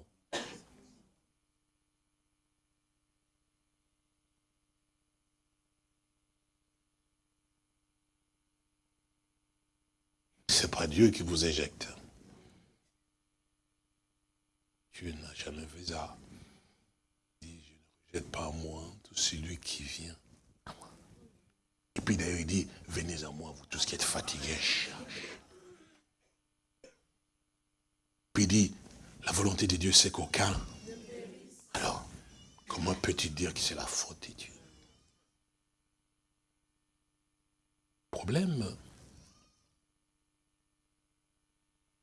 Ce n'est pas Dieu qui vous éjecte. Dieu n'a jamais fait ça. Il dit, je ne rejette pas à moi tout celui qui vient et puis d'ailleurs, il dit, venez à moi, vous tous qui êtes fatigués. Puis il dit, la volonté de Dieu, c'est qu'aucun. Alors, comment peux-tu dire que c'est la faute de Dieu? Problème,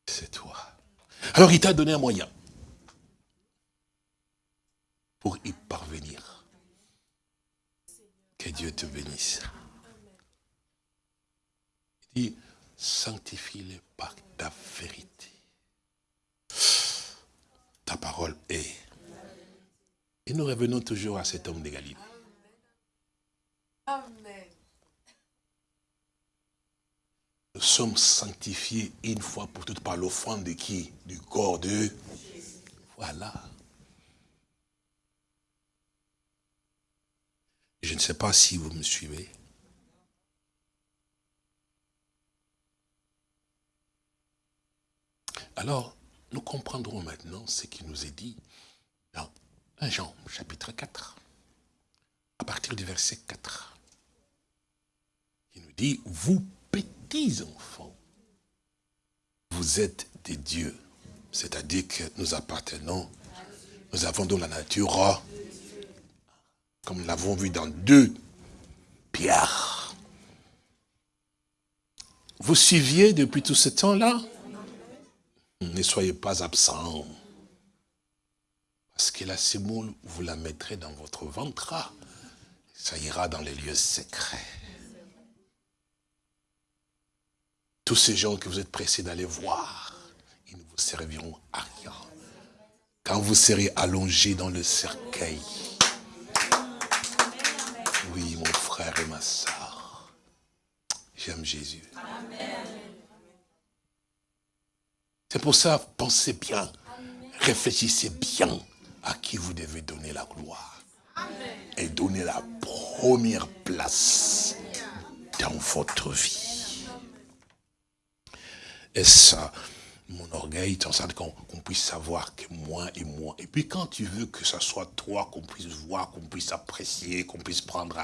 c'est toi. Alors il t'a donné un moyen pour y parvenir. Que Dieu te bénisse dit, sanctifie-les par ta vérité. Ta parole est. Et nous revenons toujours à cet homme de Galilée. Amen. Nous sommes sanctifiés une fois pour toutes par l'offrande de qui? Du corps de... Voilà. Je ne sais pas si vous me suivez. Alors, nous comprendrons maintenant ce qui nous est dit dans 1 Jean, chapitre 4, à partir du verset 4. Il nous dit, vous petits enfants, vous êtes des dieux. C'est-à-dire que nous appartenons, nous avons dans la nature, comme nous l'avons vu dans deux pierres. Vous suiviez depuis tout ce temps-là? Ne soyez pas absents. Parce que la semoule, vous la mettrez dans votre ventre. Ça ira dans les lieux secrets. Tous ces gens que vous êtes pressés d'aller voir, ils ne vous serviront à rien. Quand vous serez allongés dans le cercueil, oui, mon frère et ma soeur, j'aime Jésus. C'est pour ça, pensez bien, réfléchissez bien à qui vous devez donner la gloire. Et donner la première place dans votre vie. Ça, mon orgueil, tant ça qu'on puisse savoir que moi et moi. Et puis quand tu veux que ce soit toi, qu'on puisse voir, qu'on puisse apprécier, qu'on puisse prendre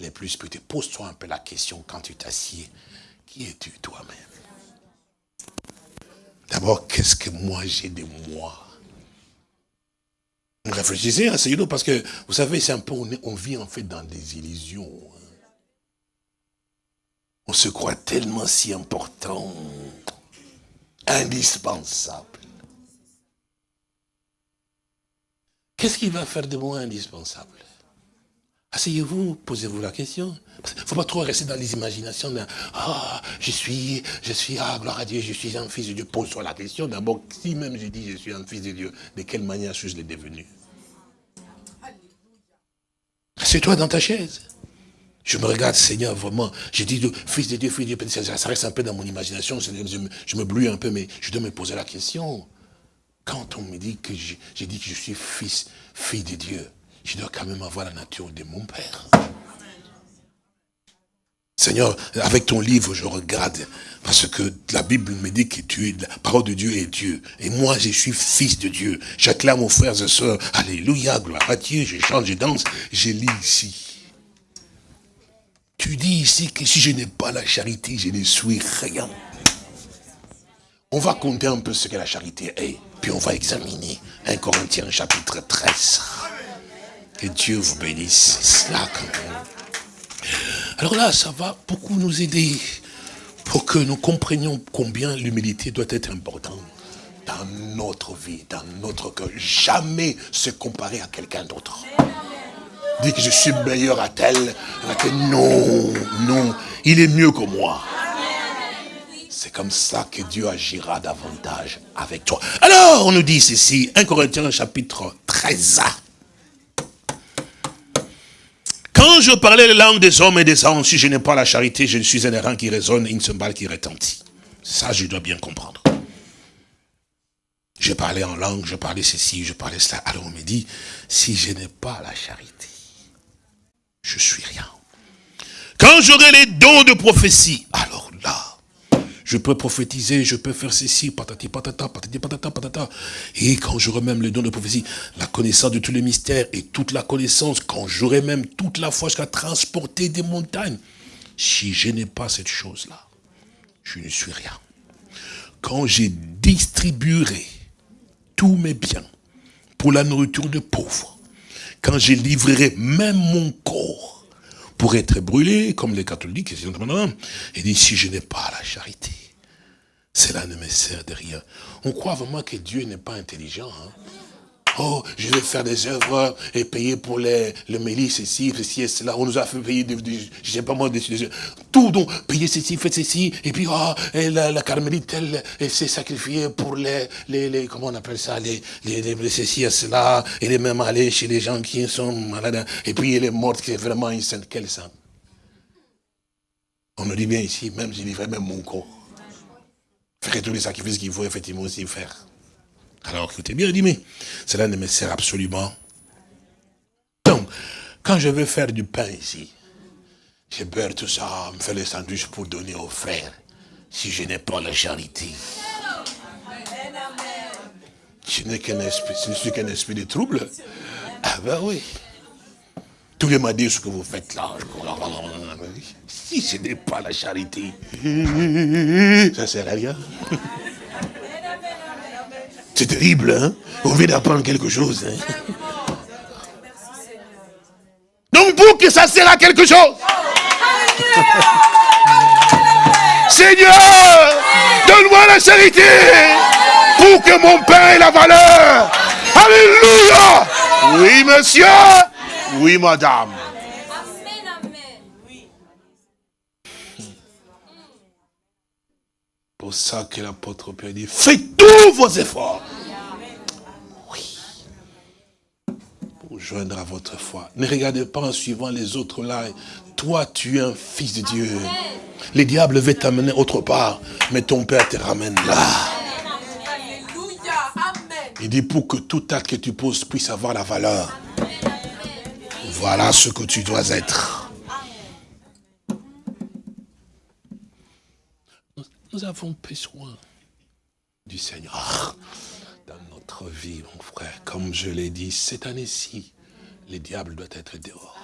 les plus petits, pose-toi un peu la question quand tu t'assieds. Qui es-tu toi-même? D'abord, qu'est-ce que moi j'ai de moi? Réfléchissez, asseyez-nous, parce que, vous savez, c'est un peu, on, vit en fait dans des illusions. Hein. On se croit tellement si important, indispensable. Qu'est-ce qui va faire de moi indispensable? Asseyez-vous, posez-vous la question. Il ne faut pas trop rester dans les imaginations. De, ah, je suis, je suis, ah, gloire à Dieu, je suis un fils de Dieu. Pose-toi la question. D'abord, si même je dis je suis un fils de Dieu, de quelle manière suis-je devenu? C'est toi dans ta chaise. Je me regarde, Seigneur, vraiment. J'ai dit, fils de Dieu, fils de Dieu, ça reste un peu dans mon imagination, je me, je me un peu, mais je dois me poser la question. Quand on me dit que j'ai dit que je suis fils, fille de Dieu, je dois quand même avoir la nature de mon Père. Seigneur, avec ton livre, je regarde, parce que la Bible me dit que tu es, la parole de Dieu est Dieu. Et moi, je suis fils de Dieu. J'acclame mon frères et sœurs, Alléluia, gloire à Dieu, je chante, je danse, je lis ici. Tu dis ici que si je n'ai pas la charité, je ne suis rien. On va compter un peu ce que la charité est, puis on va examiner 1 Corinthiens chapitre 13. Que Dieu vous bénisse. Alors là, ça va beaucoup nous aider pour que nous comprenions combien l'humilité doit être importante dans notre vie, dans notre cœur. Jamais se comparer à quelqu'un d'autre. Dire que je suis meilleur à tel, non, non, il est mieux que moi. C'est comme ça que Dieu agira davantage avec toi. Alors, on nous dit ceci, 1 Corinthiens chapitre 13. Quand je parlais les langues des hommes et des anges, si je n'ai pas la charité, je suis un errant qui résonne une cymbale qui retentit. Ça, je dois bien comprendre. Je parlais en langue, je parlais ceci, je parlais cela. Alors on me dit, si je n'ai pas la charité, je suis rien. Quand j'aurai les dons de prophétie, alors là, je peux prophétiser, je peux faire ceci, patati patata, patati patata, patata. Et quand j'aurai même le don de prophétie, la connaissance de tous les mystères et toute la connaissance, quand j'aurai même toute la foi jusqu'à transporter des montagnes, si je n'ai pas cette chose-là, je ne suis rien. Quand je distribuerai tous mes biens pour la nourriture de pauvres, quand je livrerai même mon corps pour être brûlé, comme les catholiques, et dit, si je n'ai pas la charité, cela ne me sert de rien. On croit vraiment que Dieu n'est pas intelligent. Hein. Oh, je vais faire des œuvres et payer pour les, le mélis, ceci, ceci et cela. On nous a fait payer, des, je sais pas moi, des, tout, donc, payer ceci, faites ceci. Et puis, oh, et la, la carmélite, elle, s'est sacrifiée pour les, les, les, comment on appelle ça, les, les, les, ceci et cela. Elle est même allée chez les gens qui sont malades. Et puis, elle est morte, qui est vraiment une sainte. Quelle sainte On nous dit bien ici, même, j'ai livré même mon corps. Faire tous les sacrifices qu'il faut effectivement aussi faire. Alors écoutez bien, dit, mais cela ne me sert absolument. Donc, quand je veux faire du pain ici, j'ai peur tout ça, me faire les sandwichs pour donner aux frères, si je n'ai pas la charité. Je qu'un je suis qu'un esprit de trouble. Ah ben oui. Tous les m'a dit ce que vous faites là. Si ce n'est pas la charité, ça ne sert à rien. C'est terrible, hein? On vient d'apprendre quelque chose. Hein? Donc pour que ça sert à quelque chose. Seigneur, donne-moi la charité pour que mon pain ait la valeur. Alléluia. Oui, monsieur. Oui, madame. Pour ça que l'apôtre Pierre dit, faites tous vos efforts. Oui. Pour joindre à votre foi. Ne regardez pas en suivant les autres là. Toi, tu es un fils de Dieu. Les diables veulent t'amener autre part, mais ton Père te ramène là. Il dit pour que tout acte que tu poses puisse avoir la valeur. Voilà ce que tu dois être. Nous avons besoin du Seigneur dans notre vie, mon frère. Comme je l'ai dit, cette année-ci, le diable doit être dehors.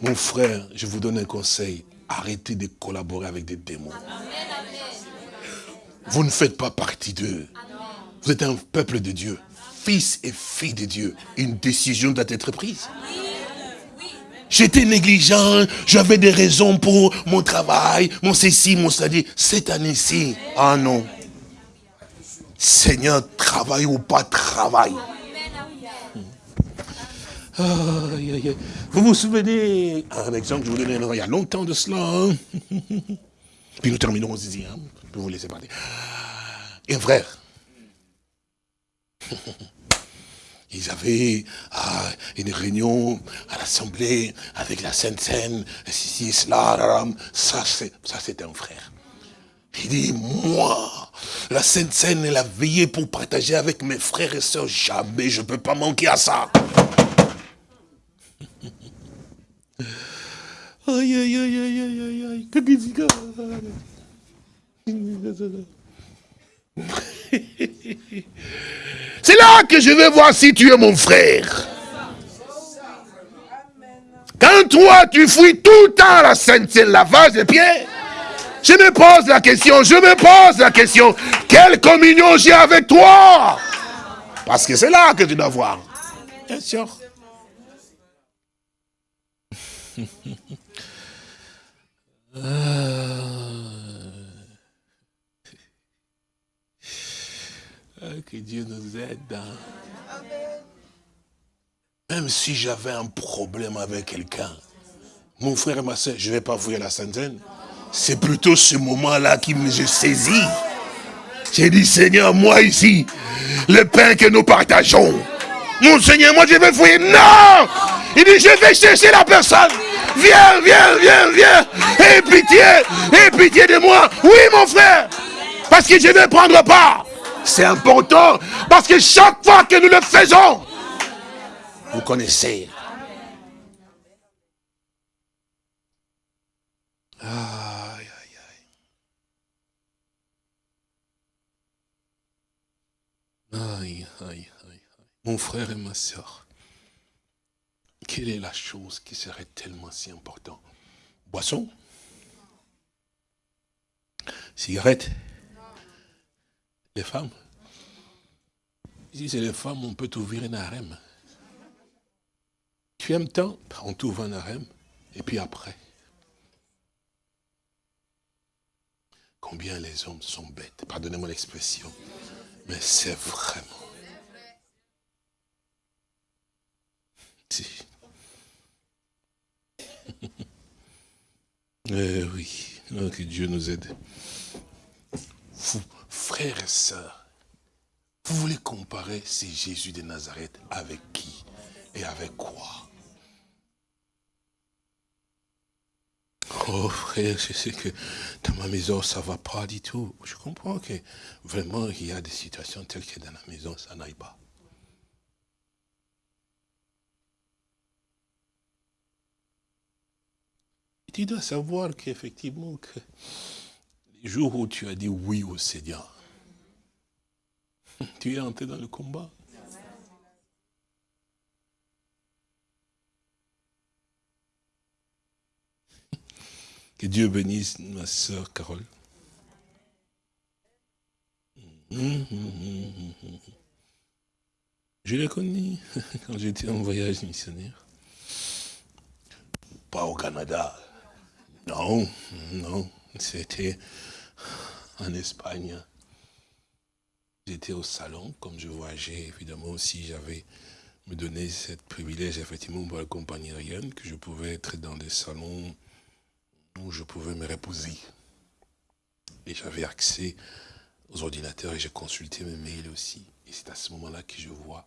Mon frère, je vous donne un conseil. Arrêtez de collaborer avec des démons. Vous ne faites pas partie d'eux. Vous êtes un peuple de Dieu fils et fille de Dieu, une décision doit être prise. J'étais négligent, j'avais des raisons pour mon travail, mon ceci, mon cela. Cette année-ci, ah non. Seigneur, travaille ou pas travail. Aïe, aïe, aïe. Vous vous souvenez, un exemple que je vous donnais il y a longtemps de cela. hein. Puis nous terminerons ici. Hein. Vous laisser parler. Un frère. Ils avaient ah, une réunion à l'Assemblée avec la Sainte Seine, ceci, cela, ça c'est un frère. Il dit, moi, la Sainte Seine, elle a veillé pour partager avec mes frères et sœurs, jamais je ne peux pas manquer à ça. Aïe, aïe, aïe, aïe, aïe, aïe, aïe. Que qu'est-ce que- C'est là que je vais voir si tu es mon frère. Quand toi, tu fouilles tout le temps la Sainte lavage des pieds, je me pose la question, je me pose la question, quelle communion j'ai avec toi? Parce que c'est là que tu dois voir. Bien sûr. Ah, Que Dieu nous aide. hein. Même si j'avais un problème avec quelqu'un, mon frère et ma soeur, je ne vais pas fouiller la centaine. C'est plutôt ce moment-là qui me je saisis. J'ai dit, Seigneur, moi ici, le pain que nous partageons. Mon Seigneur, moi je vais fouiller. Non Il dit, je vais chercher la personne. Viens, viens, viens, viens. Aie pitié, aie pitié de moi. Oui, mon frère. Parce que je vais prendre part. C'est important. Parce que chaque fois que nous le faisons, vous connaissez. Aïe, aïe, aïe. Aïe, aïe, aïe. Mon frère et ma soeur, quelle est la chose qui serait tellement si importante? Boisson? Cigarette? Les femmes Si c'est les femmes, on peut t'ouvrir un harem. Tu aimes tant On t'ouvre un harem. Et puis après Combien les hommes sont bêtes. Pardonnez-moi l'expression. Mais c'est vraiment. Eh oui, que Dieu nous aide. Vous, frères et sœurs, vous voulez comparer ce Jésus de Nazareth avec qui et avec quoi? Oh frère, je sais que dans ma maison, ça va pas du tout. Je comprends que vraiment, il y a des situations telles que dans la maison, ça n'aille pas. Tu dois savoir qu'effectivement, que les jours où tu as dit oui au Seigneur, tu es entré dans le combat. Que Dieu bénisse ma soeur Carole. Je l'ai connue quand j'étais en voyage missionnaire. Pas au Canada. Non, non. C'était en Espagne. J'étais au salon, comme je voyageais, évidemment aussi, j'avais me donné ce privilège, effectivement, pour accompagner Ariane, que je pouvais être dans des salons où je pouvais me reposer. Et j'avais accès aux ordinateurs et j'ai consulté mes mails aussi. Et c'est à ce moment-là que je vois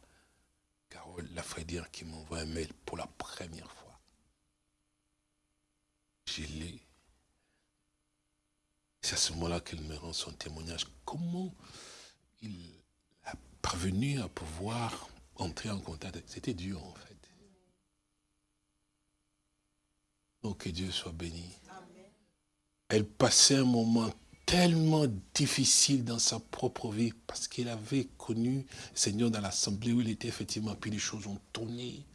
Carole Lafredière qui m'envoie un mail pour la première fois. Je l'ai. C'est à ce moment-là qu'elle me rend son témoignage. Comment il a parvenu à pouvoir entrer en contact. C'était dur en fait. Oh, que Dieu soit béni. Elle passait un moment tellement difficile dans sa propre vie parce qu'elle avait connu le Seigneur dans l'assemblée où il était effectivement, puis les choses ont tourné.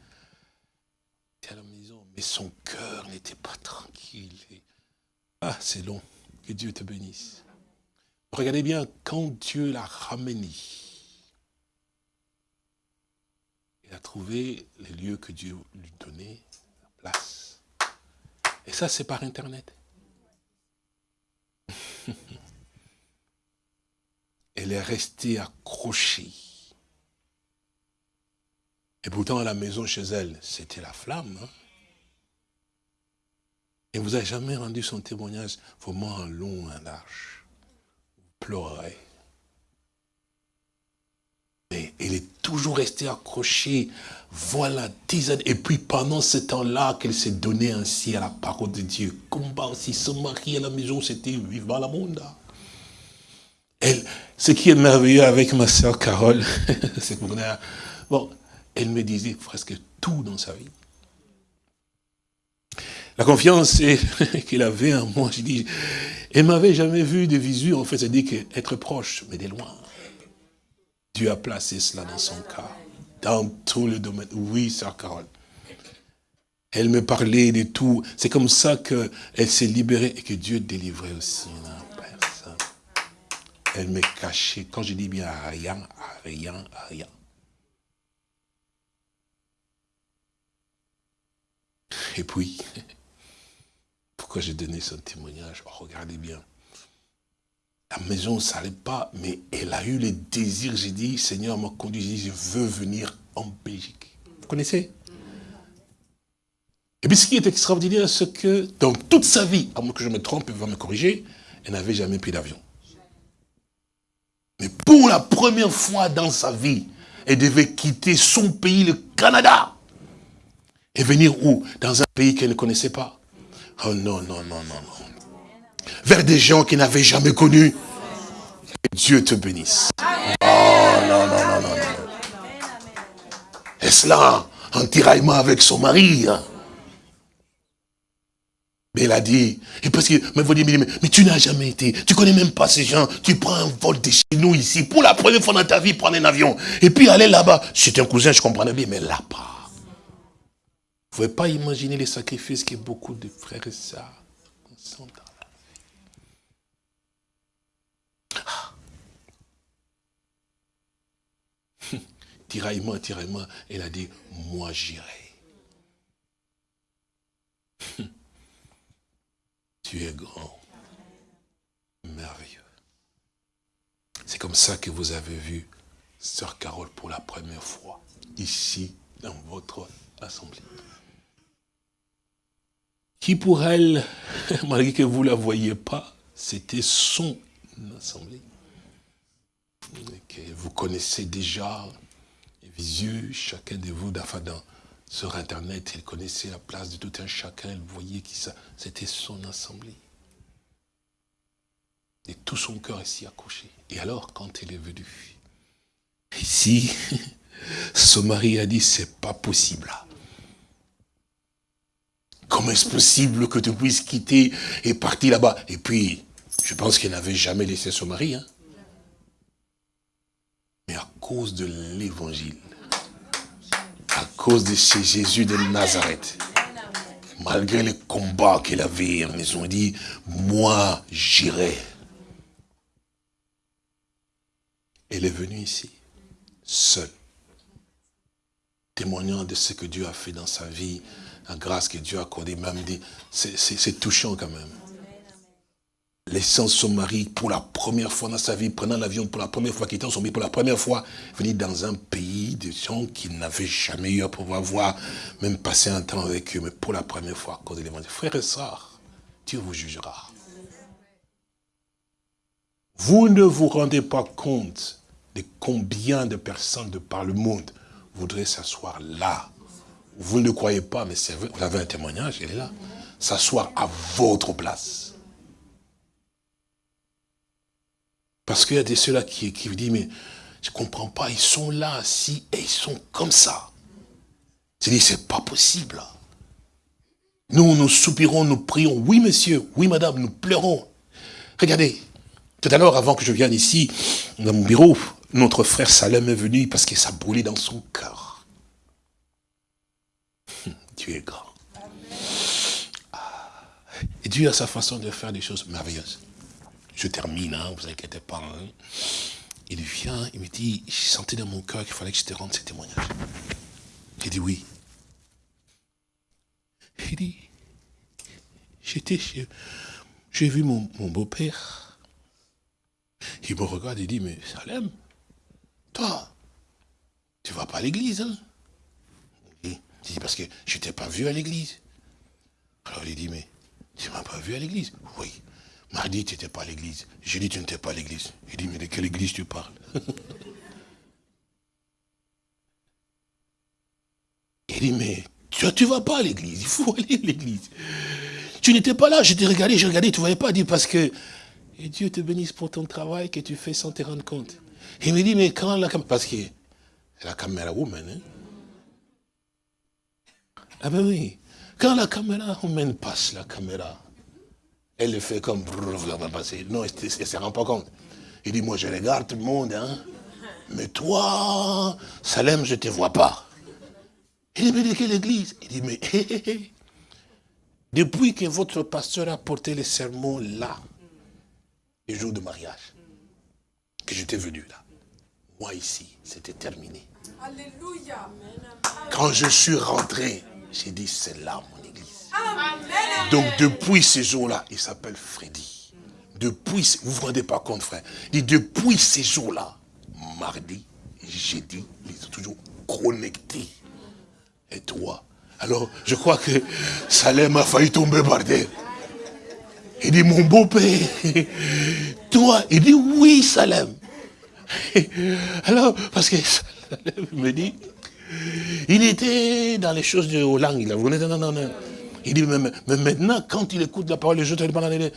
À la maison, mais son cœur n'était pas tranquille. Ah, c'est long. Que Dieu te bénisse. Regardez bien, quand Dieu l'a ramené, il a trouvé les lieux que Dieu lui donnait, la place. Et ça, c'est par Internet. Elle est restée accrochée. Et pourtant, à la maison chez elle, c'était la flamme. Hein. Et vous n'avez jamais rendu son témoignage vraiment long, un large. Pleurez. Et est toujours resté accroché. Voilà, dix années. Et puis pendant ce temps-là, qu'elle s'est donnée ainsi à la parole de Dieu. Combat aussi, se marier à la maison, c'était vivant la monde. Elle, ce qui est merveilleux avec ma soeur Carole, c'est que bon, elle me disait presque tout dans sa vie. La confiance qu'il avait en moi, je dis, elle m'avait jamais vu de visu, en fait, c'est-à-dire qu'être proche, mais de loin. Dieu a placé cela dans son cœur, dans tout le domaine. Oui, sœur Carole. Elle me parlait de tout. C'est comme ça qu'elle s'est libérée et que Dieu délivrait aussi personne. Elle me cachait, quand je dis bien rien, rien, rien. Et puis, pourquoi j'ai donné son témoignage oh, Regardez bien. La maison, ça n'allait pas, mais elle a eu le désir. J'ai dit, Seigneur m'a conduit, je veux venir en Belgique. Vous connaissez? Et puis ce qui est extraordinaire, c'est que dans toute sa vie, à moins que je me trompe, il va me corriger, elle n'avait jamais pris d'avion. Mais pour la première fois dans sa vie, elle devait quitter son pays, le Canada, et venir où? Dans un pays qu'elle ne connaissait pas. Oh non, non, non, non, non vers des gens qui n'avaient jamais connu. Que Dieu te bénisse. Oh non, non, non, non. Et cela en tiraillement avec son mari. Hein? Mais il a dit, et parce que, mais vous dites, mais, mais, tu n'as jamais été, tu connais même pas ces gens, tu prends un vol de chez nous ici, pour la première fois dans ta vie, prendre un avion, et puis aller là-bas. C'était un cousin, je comprenais bien, mais là-bas. Vous ne pouvez pas imaginer les sacrifices que beaucoup de frères et sœurs sont tiraillement, tiraillement, elle a dit, moi j'irai. tu es grand, merveilleux. C'est comme ça que vous avez vu Sœur Carole pour la première fois, ici, dans votre assemblée. Qui pour elle, malgré que vous ne la voyez pas, c'était son assemblée. Que vous connaissez déjà, yeux, chacun de vous, d'afin sur Internet, il connaissait la place de tout un chacun, il voyait ça, c'était son assemblée. Et tout son cœur si accroché. Et alors, quand elle est venue, ici, son mari a dit, c'est pas possible. Comment est-ce possible que tu puisses quitter et partir là-bas? Et puis, je pense qu'elle n'avait jamais laissé son mari. Hein? Mais à cause de l'évangile, à cause de ce Jésus de Nazareth. Malgré les combats qu'il avait, ils ont dit, moi j'irai. Elle est venue ici, seule, témoignant de ce que Dieu a fait dans sa vie, la grâce que Dieu a accordée, même dit, c'est touchant quand même laissant son mari pour la première fois dans sa vie, prenant l'avion pour la première fois, quittant son mari pour la première fois, venir dans un pays de gens qu'il n'avait jamais eu à pouvoir voir, même passer un temps avec eux, mais pour la première fois, à cause de l'évangile. Frères et sœurs, Dieu vous jugera. Vous ne vous rendez pas compte de combien de personnes de par le monde voudraient s'asseoir là. Vous ne croyez pas, mais c'est vrai, vous avez un témoignage, il est là. S'asseoir à votre place. Parce qu'il y a des ceux-là qui, qui vous disent, mais je ne comprends pas, ils sont là, assis, et ils sont comme ça. Je dis, c'est pas possible. Nous, nous soupirons, nous prions, oui monsieur, oui madame, nous pleurons. Regardez, tout à l'heure, avant que je vienne ici, dans mon bureau, notre frère Salem est venu parce que ça brûlait dans son cœur. Dieu est grand. Ah. Et Dieu a sa façon de faire des choses merveilleuses. Je termine, hein, vous inquiétez pas. Hein. Il vient, il me dit, j'ai senti dans mon cœur qu'il fallait que je te rende ces témoignages. J'ai dit oui. Il dit, j'étais chez, j'ai vu mon, beau-père. Il me regarde et dit, mais Salem, toi, tu vas pas à l'église, hein? Il dit, parce que je t'ai pas vu à l'église. Alors il dit, mais tu m'as pas vu à l'église Oui. Mardi, tu n'étais pas à l'église. Jeudi, tu n'étais pas à l'église. Il dit, mais de quelle église tu parles? Il dit, mais tu ne vas pas à l'église, il faut aller à l'église. Tu n'étais pas là, je t'ai regardé, j'ai regardé, tu voyais pas. Il dit, parce que et Dieu te bénisse pour ton travail que tu fais sans te rendre compte. Il me dit, mais quand la caméra... Parce que la caméra woman, hein? Ah ben oui. Quand la caméra woman passe, la caméra, elle le fait comme... Non, elle ne se rend pas compte. Il dit, moi je regarde tout le monde, hein. Mais toi, Salem, je ne te vois pas. Il dit, mais de quelle église? Il dit, mais depuis que votre pasteur a porté les sermons là, le jour de mariage, que j'étais venu là, moi ici, c'était terminé. Alléluia. Quand je suis rentré, j'ai dit, c'est là mon église. Donc depuis ces jours-là, il s'appelle Freddy. Depuis, vous ne vous rendez pas compte, frère. Il dit, depuis ces jours-là, mardi, jeudi, ils sont toujours connectés. Et toi? Alors, je crois que Salem a failli tomber par terre. Il dit, mon beau-père, toi, il dit, oui, Salem. Alors, parce que Salem me dit, il était dans les choses de Hollande, il a non, non, non, non. Il dit, mais, maintenant, quand il écoute la parole de Dieu,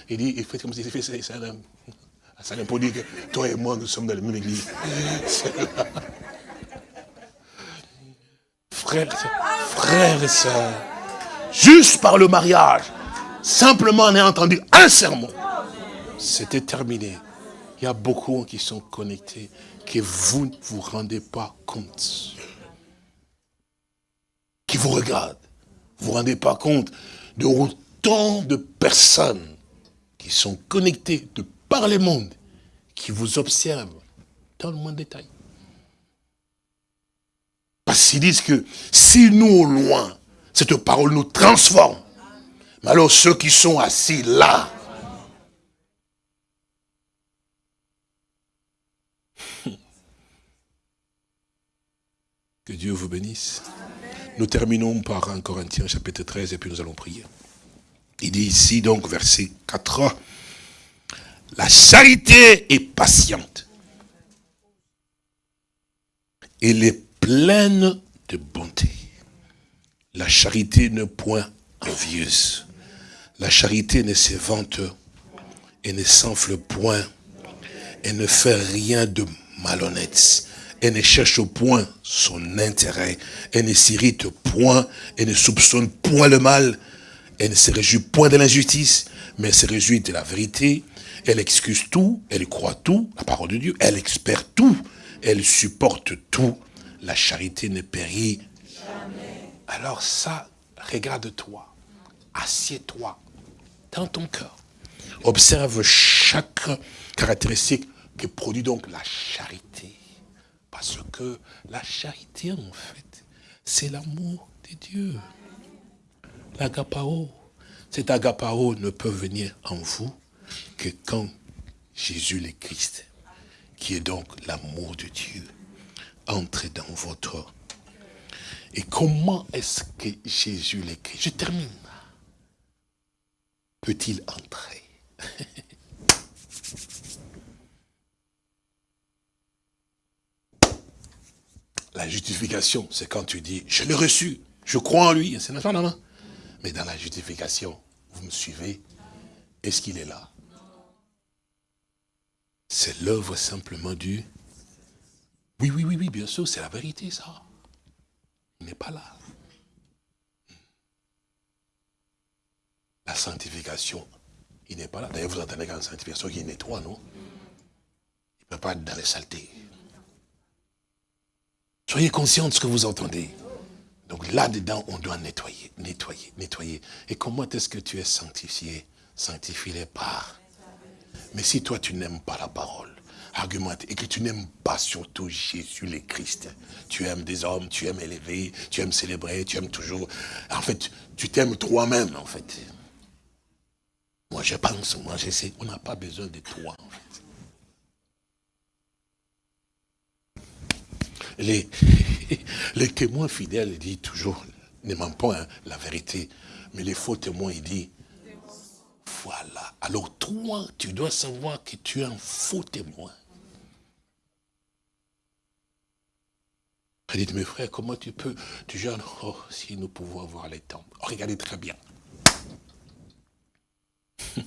il dit, il fait comme s'il fait Salem. Salem pour dire que toi et moi, nous sommes dans la même église. Frères, et sœurs, juste par le mariage, simplement en ayant entendu un sermon, c'était terminé. Il y a beaucoup qui sont connectés, que vous ne vous rendez pas compte. Qui vous regardent. Vous ne vous rendez pas compte de autant de personnes qui sont connectées de par le monde, qui vous observent dans le moins de détail. Parce qu'ils disent que si nous au loin, cette parole nous transforme, mais alors ceux qui sont assis là, que Dieu vous bénisse. Nous terminons par 1 Corinthiens chapitre 13 et puis nous allons prier. Il dit ici donc verset 4, la charité est patiente. Elle est pleine de bonté. La charité ne point envieuse. La charité ne se vante et ne s'enfle point. Elle ne fait rien de malhonnête. Elle ne cherche point son intérêt. Elle ne s'irrite point. Elle ne soupçonne point le mal. Elle ne se réjouit point de l'injustice, mais se réjouit de la vérité. Elle excuse tout, elle croit tout, la parole de Dieu. Elle espère tout, elle supporte tout. La charité ne périt jamais. Alors ça, regarde-toi, assieds-toi dans ton cœur. Observe chaque caractéristique que produit donc la charité. Parce que la charité, en fait, c'est l'amour de Dieu. L'agapao. Cet agapao ne peut venir en vous que quand Jésus le Christ, qui est donc l'amour de Dieu, entre dans votre et comment est-ce que Jésus l'écrit Je termine. Peut-il entrer? La justification, c'est quand tu dis, je l'ai reçu, je crois en lui. C'est non. Mais dans la justification, vous me suivez Est-ce qu'il est là? C'est l'œuvre simplement du... Oui, oui, oui, oui, bien sûr, c'est la vérité, ça n'est pas là. La sanctification, il n'est pas là. D'ailleurs, vous entendez qu'en sanctification, il nettoie, non? Il ne peut pas être dans les saletés. Soyez conscients de ce que vous entendez. Donc là-dedans, on doit nettoyer, nettoyer, nettoyer. Et comment est-ce que tu es sanctifié? Sanctifié par. Mais si toi, tu n'aimes pas la parole, argumenter et que tu n'aimes pas surtout Jésus le Christ. Tu aimes des hommes, tu aimes élever, tu aimes célébrer, tu aimes toujours... En fait, tu t'aimes toi-même, en fait. Moi, je pense, moi, j'essaie. On n'a pas besoin de toi. Les, témoins fidèles disent toujours ne ment pas, hein, la vérité. Mais les faux témoins, il dit, voilà. Alors toi, tu dois savoir que tu es un faux témoin. Elle dit, mes frères, comment tu peux, tu jeûnes, oh, si nous pouvons avoir les temps. Oh, regardez très bien.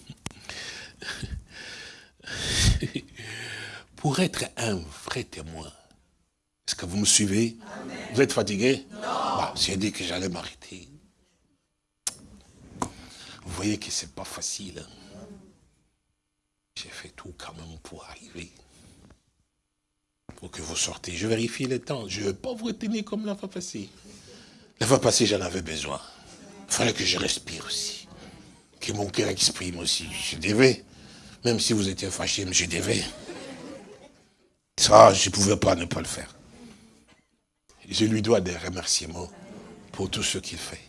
Pour être un vrai témoin, est-ce que vous me suivez? Vous êtes fatigué? Non. Bah, J'ai dit que j'allais m'arrêter. Vous voyez que c'est pas facile. Hein. J'ai fait tout quand même pour arriver. Pour que vous sortez. Je vérifie le temps. Je ne vais pas vous retenir comme la fois passée. La fois passée, j'en avais besoin. Il fallait que je respire aussi. Que mon cœur exprime aussi. Je devais. Même si vous étiez fâché, je devais. Ça, je ne pouvais pas ne pas le faire. Je lui dois des remerciements pour tout ce qu'il fait.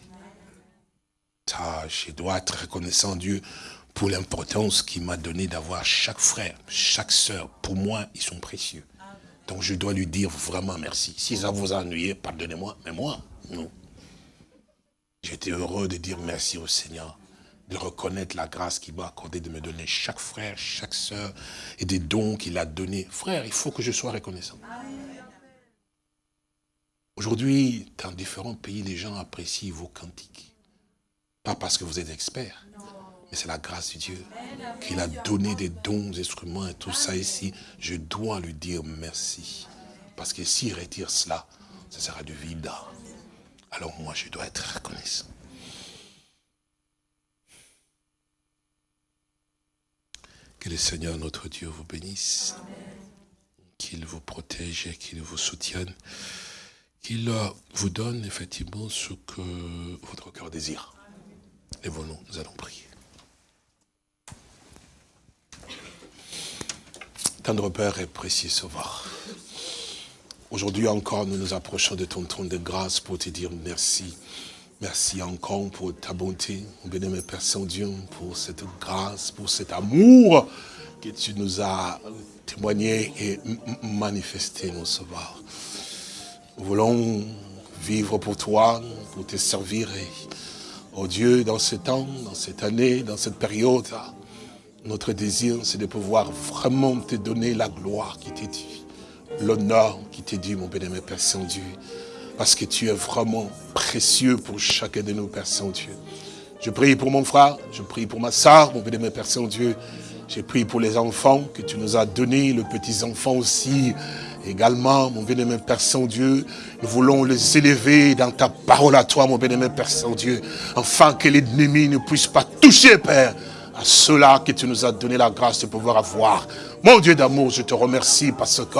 Je dois être reconnaissant Dieu pour l'importance qu'il m'a donné d'avoir chaque frère, chaque sœur. Pour moi, ils sont précieux. Donc je dois lui dire vraiment merci. Si ça vous a ennuyé, pardonnez-moi, mais moi, non. J'étais heureux de dire merci au Seigneur, de reconnaître la grâce qu'il m'a accordé de me donner chaque frère, chaque sœur, et des dons qu'il a donnés. Frère, il faut que je sois reconnaissant. Aujourd'hui, dans différents pays, les gens apprécient vos cantiques. Pas parce que vous êtes expert, mais c'est la grâce de Dieu qu'il a donné des dons, des instruments et tout ça ici. Je dois lui dire merci. Parce que s'il retire cela, ce sera du vide. Alors moi, je dois être reconnaissant. Que le Seigneur notre Dieu vous bénisse, qu'il vous protège et qu'il vous soutienne, qu'il vous donne effectivement ce que votre cœur désire. Et vous nous allons prier. Tendre Père et précieux Sauveur, aujourd'hui encore nous nous approchons de ton trône de grâce pour te dire merci. Merci encore pour ta bonté, mon Père Saint-Dieu, pour cette grâce, pour cet amour que tu nous as témoigné et manifesté, mon Sauveur. Nous voulons vivre pour toi, pour te servir et Oh Dieu, dans ce temps, dans cette année, dans cette période, notre désir, c'est de pouvoir vraiment te donner la gloire qui t'est due, l'honneur qui t'est dû, mon bénémoine Père Saint-Dieu, parce que tu es vraiment précieux pour chacun de nos Père Saint-Dieu. Je prie pour mon frère, je prie pour ma soeur, mon bénémoine Père Saint-Dieu, j'ai prie pour les enfants que tu nous as donnés, les petits-enfants aussi, Également, mon bien-aimé Père Saint-Dieu, nous voulons les élever dans ta parole à toi, mon bien-aimé Père Saint-Dieu, afin que l'ennemi ne puisse pas toucher, Père, à cela que tu nous as donné la grâce de pouvoir avoir. Mon Dieu d'amour, je te remercie parce que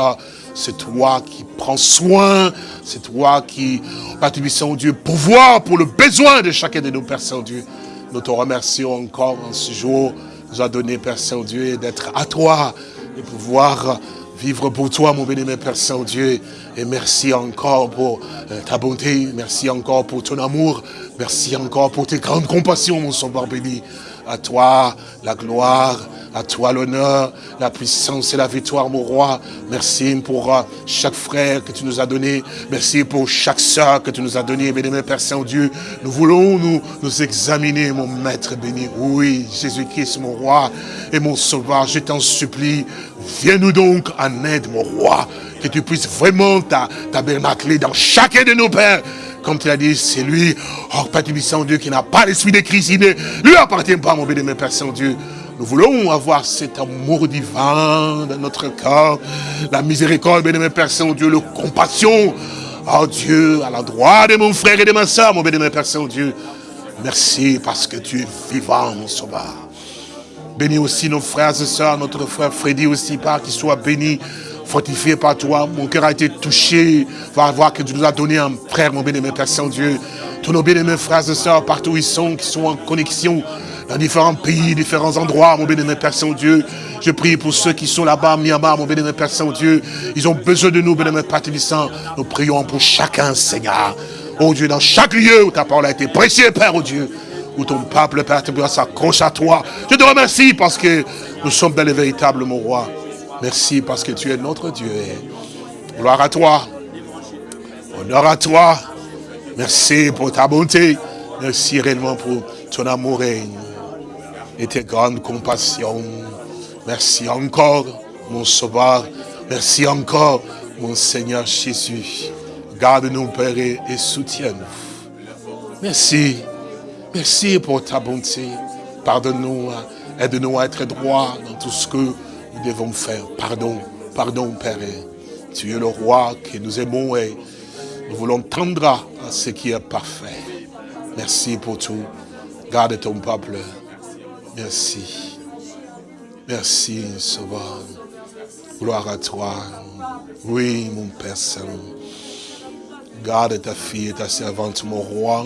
c'est toi qui prends soin, c'est toi qui, Père Saint-Dieu, pouvoir pour le besoin de chacun de nos Père Saint-Dieu. Nous te remercions encore en ce jour, nous a donné, Père Saint-Dieu, d'être à toi, de pouvoir vivre pour toi, mon béni, Père Saint-Dieu. Et merci encore pour euh, ta bonté, merci encore pour ton amour, merci encore pour tes grandes compassions, mon Sauveur béni. À toi la gloire, à toi l'honneur, la puissance et la victoire, mon roi. Merci pour euh, chaque frère que tu nous as donné. Merci pour chaque soeur que tu nous as donné, béni, Père Saint-Dieu. Nous voulons nous, nous examiner, mon Maître béni. Oui, Jésus-Christ, mon roi et mon sauveur, je t'en supplie. Viens-nous donc en aide, mon roi. Que tu puisses vraiment tabernacler dans chacun de nos pères comme tu l'as dit, c'est lui, oh Père Saint-Dieu, qui n'a pas l'esprit de Christ, il ne lui appartient pas, mon béni, Père Saint-Dieu. Nous voulons avoir cet amour divin dans notre cœur, la miséricorde, bénémoine Père Saint-Dieu, la compassion, oh Dieu, à l'endroit de mon frère et de ma soeur, mon bénémoine Père Saint-Dieu. Merci parce que tu es vivant, mon sauveur. Bénis aussi nos frères et sœurs, notre frère Freddy aussi, par qu'il soit béni, fortifié par toi. Mon cœur a été touché, par voir que tu nous as donné un frère, mon bénémoine Père Saint-Dieu. Tous nos bénémoines frères et sœurs, partout où ils sont, qui sont en connexion, dans différents pays, différents endroits, mon béni, Père Saint-Dieu. Je prie pour ceux qui sont là-bas, Myanmar, mon béni, Père Saint-Dieu. Ils ont besoin de nous, béni, Père. Nous prions pour chacun, Seigneur. Oh Dieu, dans chaque lieu où ta parole a été précieuse, Père, oh Dieu, où ton peuple, Père Tébissant, s'accroche à toi. Je te remercie parce que nous sommes dans le véritable, mon roi. Merci parce que tu es notre Dieu. Gloire à toi. Honneur à toi. Merci pour ta bonté. Merci réellement pour ton amour et, et tes grandes compassions. Merci encore, mon sauveur. Merci encore, mon Seigneur Jésus. Garde-nous, Père, et, et soutiens-nous. Merci. Merci pour ta bonté. Pardonne-nous. Aide-nous à être droits dans tout ce que nous devons faire. Pardon. Pardon, Père. Tu es le roi que nous aimons et nous voulons tendre à ce qui est parfait. Merci pour tout. Garde ton peuple. Merci. Merci, Sauveur. Gloire à toi. Oui, mon Père Saint. Garde ta fille et ta servante, mon roi.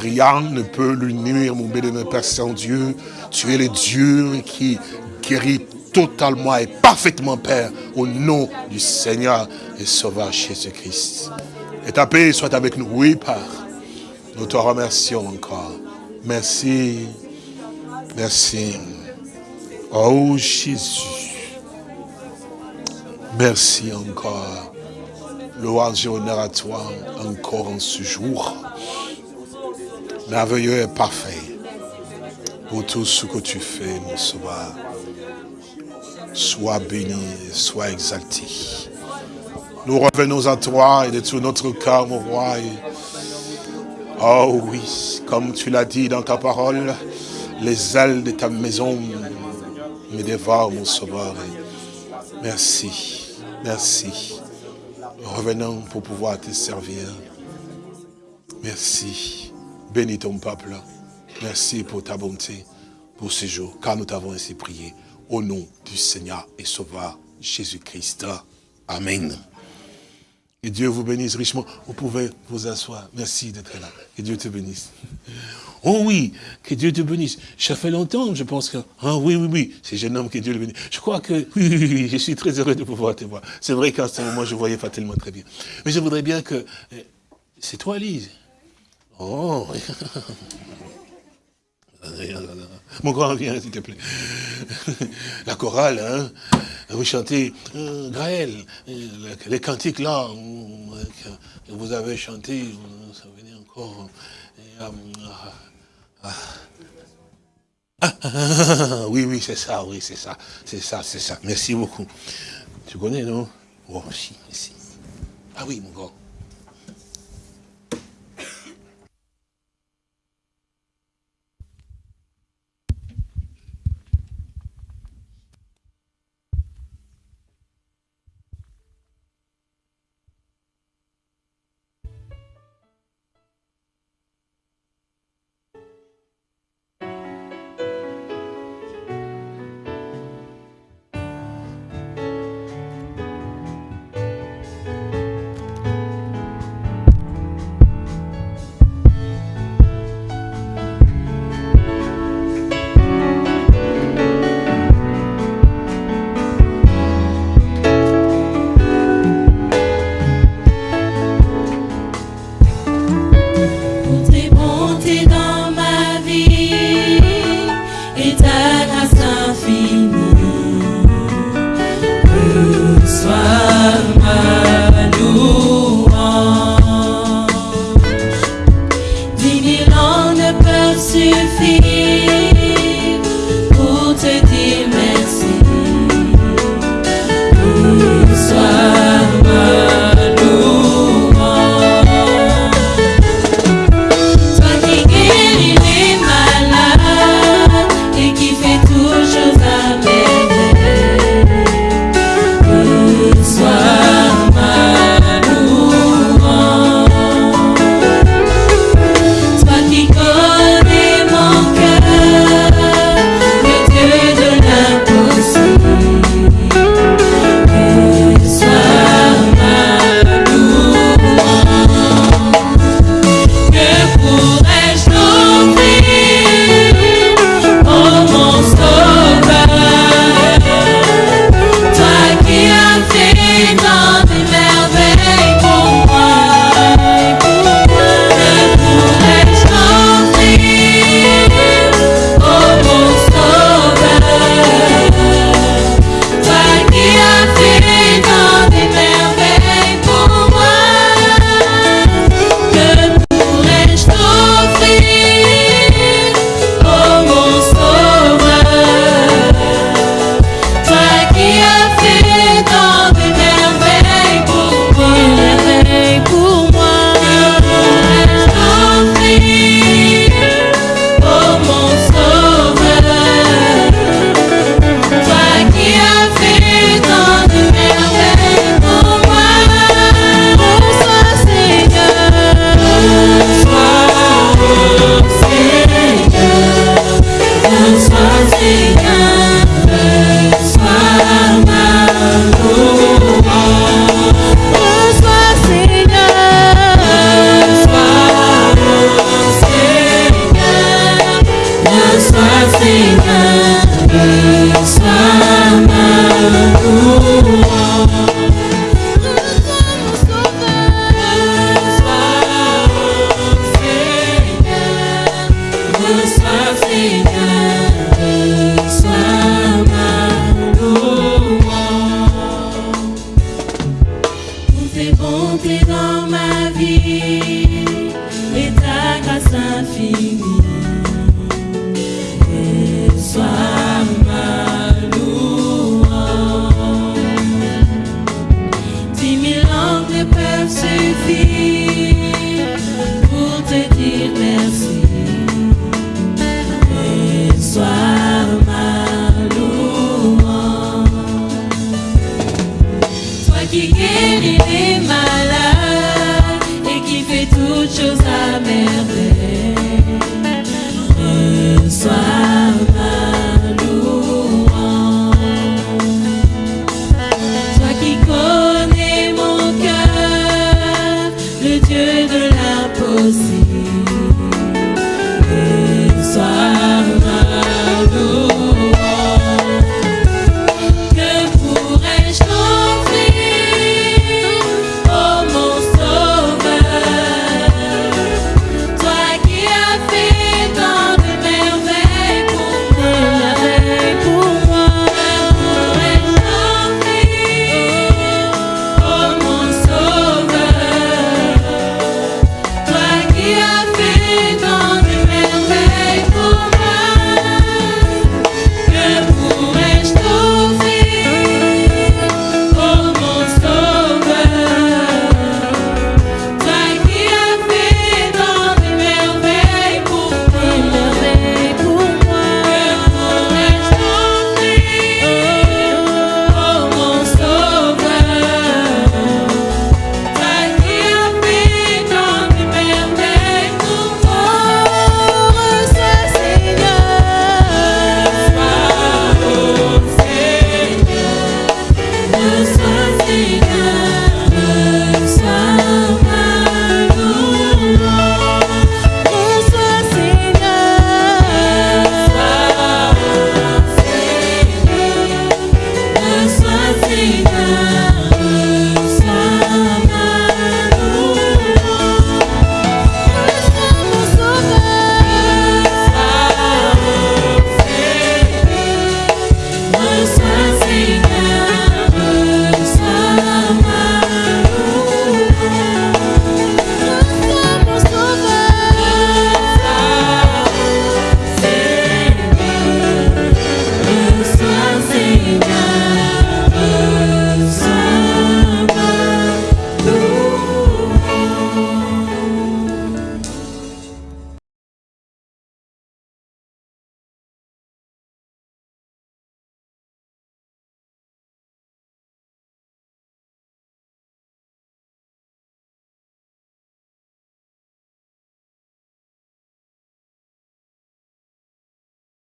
Rien ne peut lui nuire, mon béni, Père Saint-Dieu. Tu es le Dieu qui guérit totalement et parfaitement, Père, au nom du Seigneur et Sauveur Jésus-Christ. Et ta paix soit avec nous. Oui, Père. Nous te remercions encore. Merci. Merci. Oh Jésus. Merci encore. Louange et honneur à toi encore en ce jour. Merveilleux et parfait pour tout ce que tu fais, mon sauveur. Sois béni, sois exalté. Nous revenons à toi et de tout notre cœur, mon roi. Oh oui, comme tu l'as dit dans ta parole, les ailes de ta maison me dévorent, mon sauveur. Merci, merci. Revenons pour pouvoir te servir. Merci. Bénis ton peuple. Merci pour ta bonté, pour ce jour, car nous t'avons ainsi prié. Au nom du Seigneur et Sauveur Jésus-Christ. Amen. Que Dieu vous bénisse richement. Vous pouvez vous asseoir. Merci d'être là. Que Dieu te bénisse. Oh oui, que Dieu te bénisse. Ça fait longtemps, je pense que... Ah oui, oui, oui, c'est jeune homme, que Dieu le bénisse. Je crois que... Oui, oui, oui, je suis très heureux de pouvoir te voir. C'est vrai qu'à ce moment, je ne voyais pas tellement très bien. Mais je voudrais bien que... C'est toi, Lise Oh Mon grand, viens, s'il te plaît. La chorale, hein Vous chantez, euh, Gaël, euh, les cantiques là, euh, que vous avez chanté, vous vous souvenez encore. Euh, ah, ah, ah, oui, oui, c'est ça, oui, c'est ça, c'est ça, c'est ça. Merci beaucoup. Tu connais, non? Oh, si, si. Ah oui, mon grand.